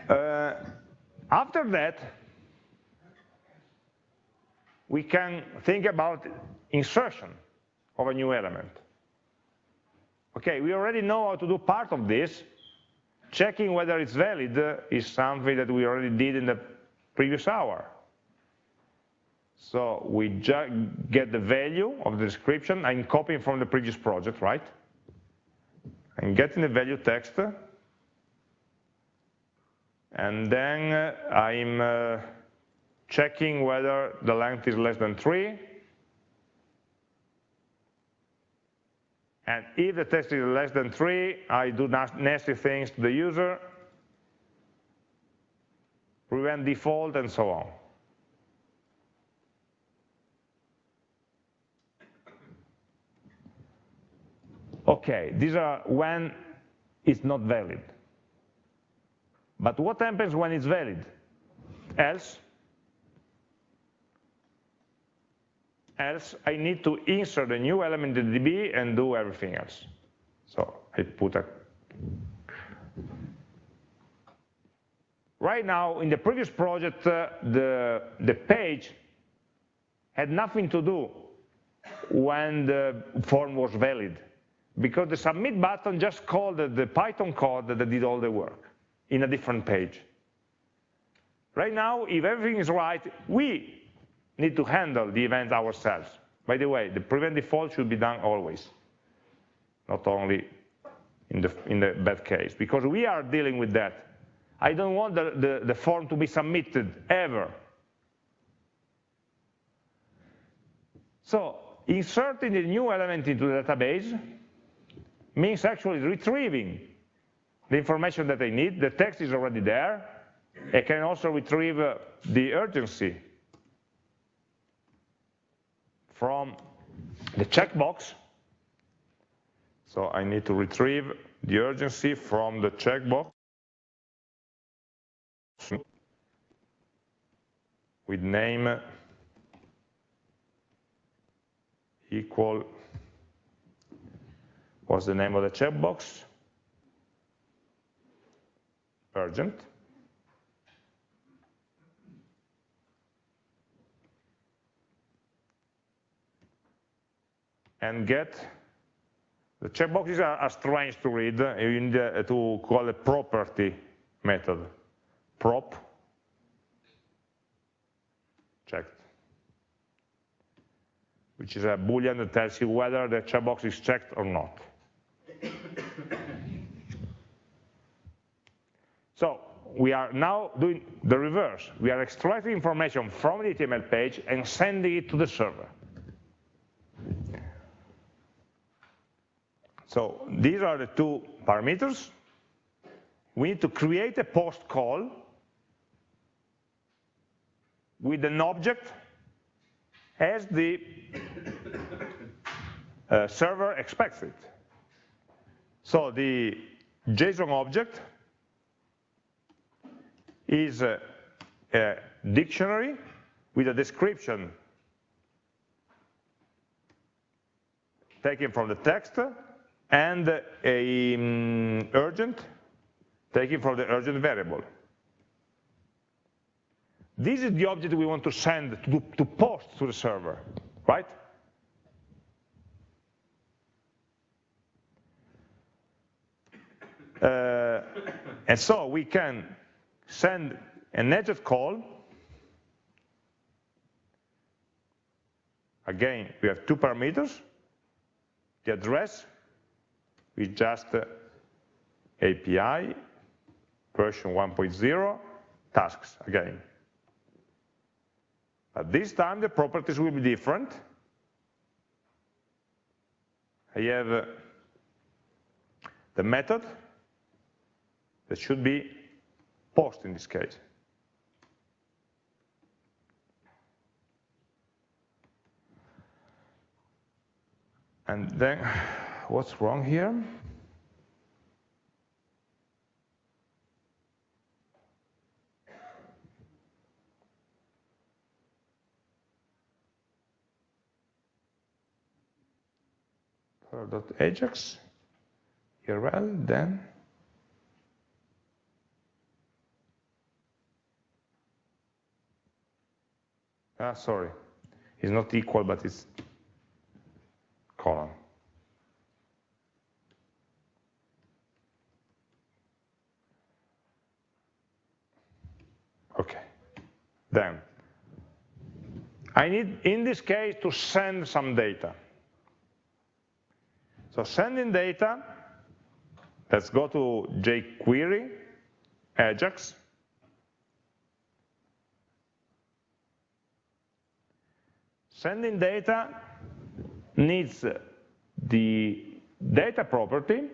Uh, after that, we can think about insertion of a new element. Okay, we already know how to do part of this, Checking whether it's valid is something that we already did in the previous hour. So we just get the value of the description. I'm copying from the previous project, right? I'm getting the value text. And then I'm uh, checking whether the length is less than 3. And if the text is less than three, I do nasty things to the user, prevent default, and so on. Okay, these are when it's not valid. But what happens when it's valid? Else, else I need to insert a new element in the DB and do everything else. So I put a Right now, in the previous project, uh, the, the page had nothing to do when the form was valid, because the submit button just called the, the Python code that did all the work in a different page. Right now, if everything is right, we need to handle the events ourselves. By the way, the prevent default should be done always, not only in the, in the bad case, because we are dealing with that. I don't want the, the, the form to be submitted, ever. So inserting a new element into the database means actually retrieving the information that I need. The text is already there. I can also retrieve uh, the urgency from the checkbox. So I need to retrieve the urgency from the checkbox with name equal, what's the name of the checkbox? Urgent. And get, the checkboxes are, are strange to read, you need uh, to call a property method, prop, checked which is a boolean that tells you whether the checkbox is checked or not. <coughs> so we are now doing the reverse. We are extracting information from the HTML page and sending it to the server. So these are the two parameters. We need to create a post call with an object as the uh, server expects it. So the JSON object is a, a dictionary with a description taken from the text and a um, urgent taken from the urgent variable. This is the object we want to send, to, to post to the server, right? Uh, and so we can send an Ajax call. Again, we have two parameters. The address is just uh, API version 1.0 tasks again. But this time the properties will be different. I have uh, the method that should be post in this case. And then, what's wrong here? dot Ajax URL, then ah, sorry, it's not equal, but it's column. Okay, then I need, in this case, to send some data. So sending data, let's go to jQuery, Ajax. Sending data needs the data property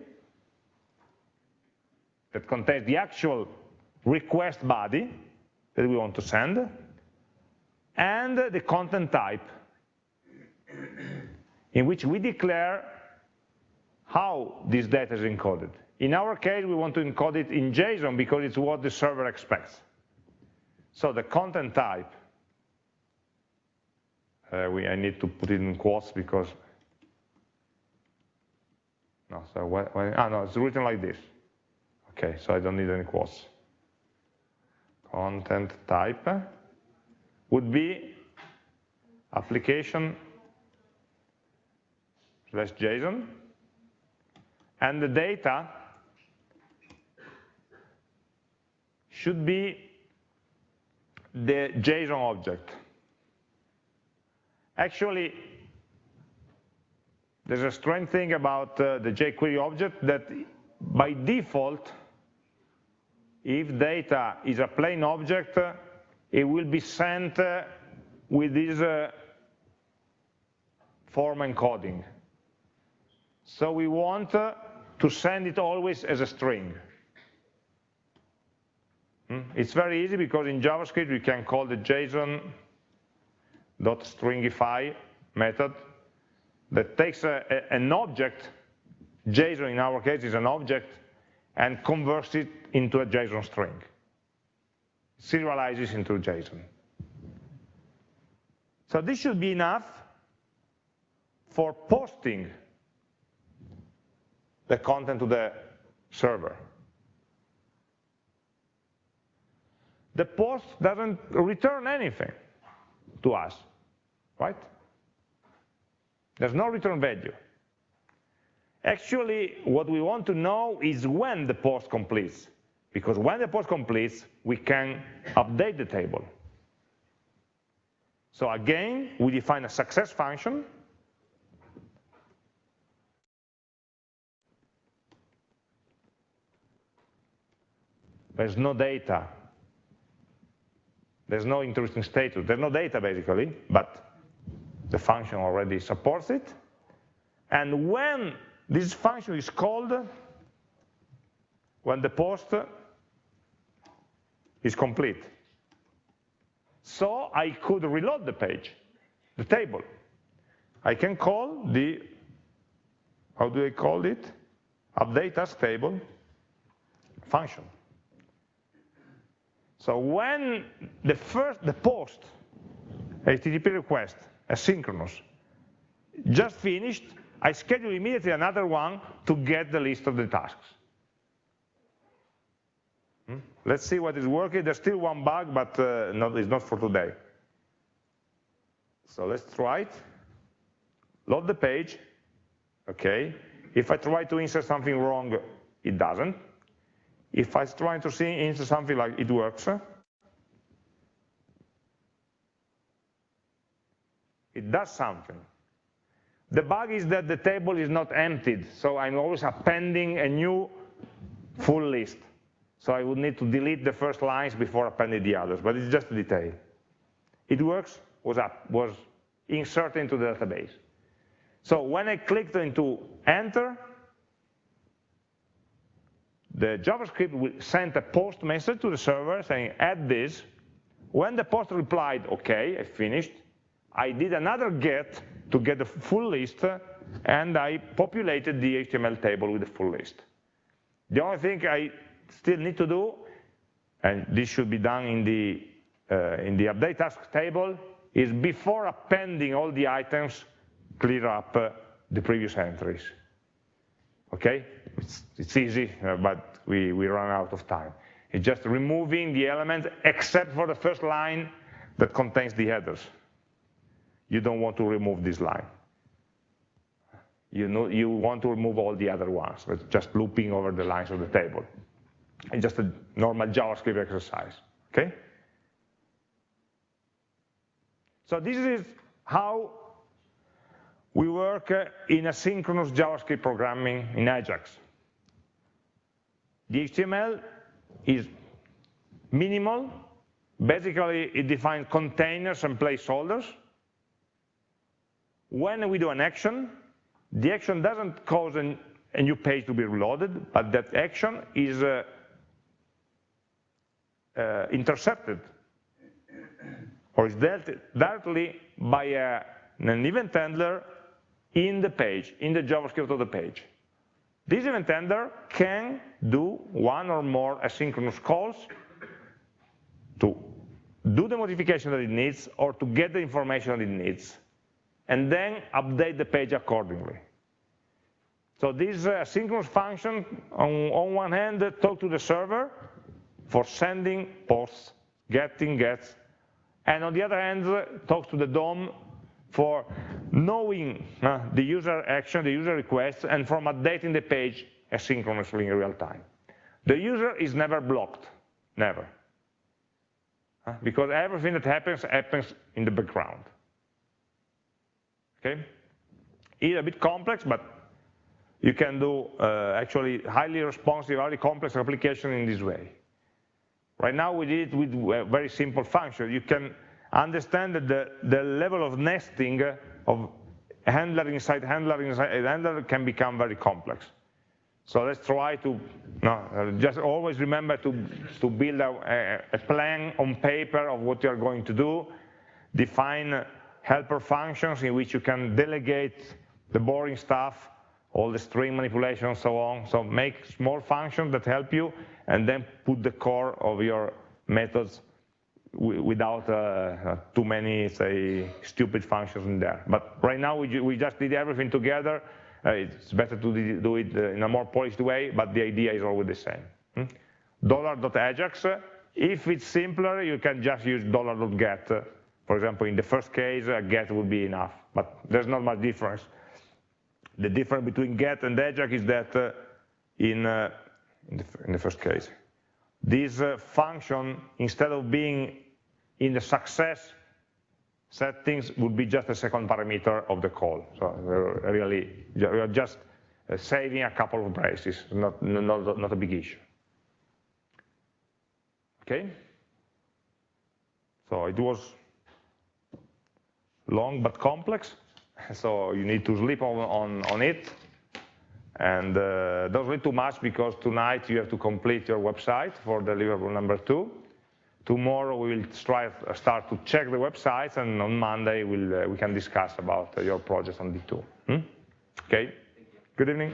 that contains the actual request body that we want to send, and the content type, in which we declare how this data is encoded. In our case, we want to encode it in JSON because it's what the server expects. So the content type, uh, we, I need to put it in quotes because, no, so what, what, ah, no, it's written like this. Okay, so I don't need any quotes. Content type would be application slash JSON and the data should be the JSON object. Actually, there's a strange thing about uh, the jQuery object that by default, if data is a plain object, it will be sent uh, with this uh, form encoding. So we want uh, to send it always as a string. Hmm? It's very easy because in JavaScript we can call the JSON.stringify method that takes a, an object, JSON in our case is an object, and converts it into a JSON string. Serializes into JSON. So this should be enough for posting the content to the server. The post doesn't return anything to us, right? There's no return value. Actually, what we want to know is when the post completes, because when the post completes, we can update the table. So again, we define a success function. There's no data. There's no interesting status. There's no data, basically, but the function already supports it. And when this function is called, when the post is complete. So I could reload the page, the table. I can call the, how do I call it? Update task table function. So when the first, the post HTTP request, asynchronous, just finished, I schedule immediately another one to get the list of the tasks. Hmm? Let's see what is working. There's still one bug, but uh, not, it's not for today. So let's try it. Load the page. Okay. If I try to insert something wrong, it doesn't. If I try to see insert something like it works, it does something. The bug is that the table is not emptied, so I'm always appending a new full list. So I would need to delete the first lines before appending the others, but it's just a detail. It works, was, up, was inserted into the database. So when I clicked into enter, the JavaScript sent a post message to the server saying add this. When the post replied, okay, I finished, I did another get to get the full list, and I populated the HTML table with the full list. The only thing I still need to do, and this should be done in the, uh, in the update task table, is before appending all the items, clear up uh, the previous entries. Okay? It's, it's easy, uh, but we, we run out of time. It's just removing the elements except for the first line that contains the headers. You don't want to remove this line. You, know, you want to remove all the other ones, it's just looping over the lines of the table. It's just a normal JavaScript exercise, okay? So this is how we work uh, in asynchronous JavaScript programming in Ajax. The HTML is minimal. Basically, it defines containers and placeholders. When we do an action, the action doesn't cause an, a new page to be reloaded, but that action is uh, uh, intercepted or is dealt directly by a, an event handler in the page, in the JavaScript of the page. This event handler can do one or more asynchronous calls to do the modification that it needs or to get the information that it needs, and then update the page accordingly. So this uh, asynchronous function, on, on one hand, talk to the server, for sending posts, getting gets, and on the other hand, talks to the DOM for knowing uh, the user action, the user request, and from updating the page asynchronously in real time. The user is never blocked, never. Uh, because everything that happens, happens in the background. Okay? It's a bit complex, but you can do uh, actually highly responsive, highly complex application in this way. Right now we did it with a very simple function. You can understand that the, the level of nesting of handler inside handler inside handler can become very complex. So let's try to no, just always remember to, to build a, a, plan on paper of what you're going to do, define helper functions in which you can delegate the boring stuff, all the string manipulation and so on. So make small functions that help you and then put the core of your methods without uh, uh, too many, say, stupid functions in there. But right now we, just did everything together. Uh, it's better to do it uh, in a more polished way, but the idea is always the same. Hmm? $.ajax, if it's simpler, you can just use $.get. For example, in the first case, uh, get would be enough, but there's not much difference. The difference between get and Ajax is that uh, in, uh, in, the, in, the, first case, this uh, function, instead of being in the success settings, would be just a second parameter of the call. So we're really, we are just uh, saving a couple of braces, not, not, not a big issue. Okay? So it was long but complex. <laughs> So you need to sleep on, on, on it. And uh, don't read too much because tonight you have to complete your website for deliverable number two. Tomorrow we will try, start to check the websites and on Monday we'll, uh, we can discuss about uh, your project on D2. Hmm? Okay, good evening.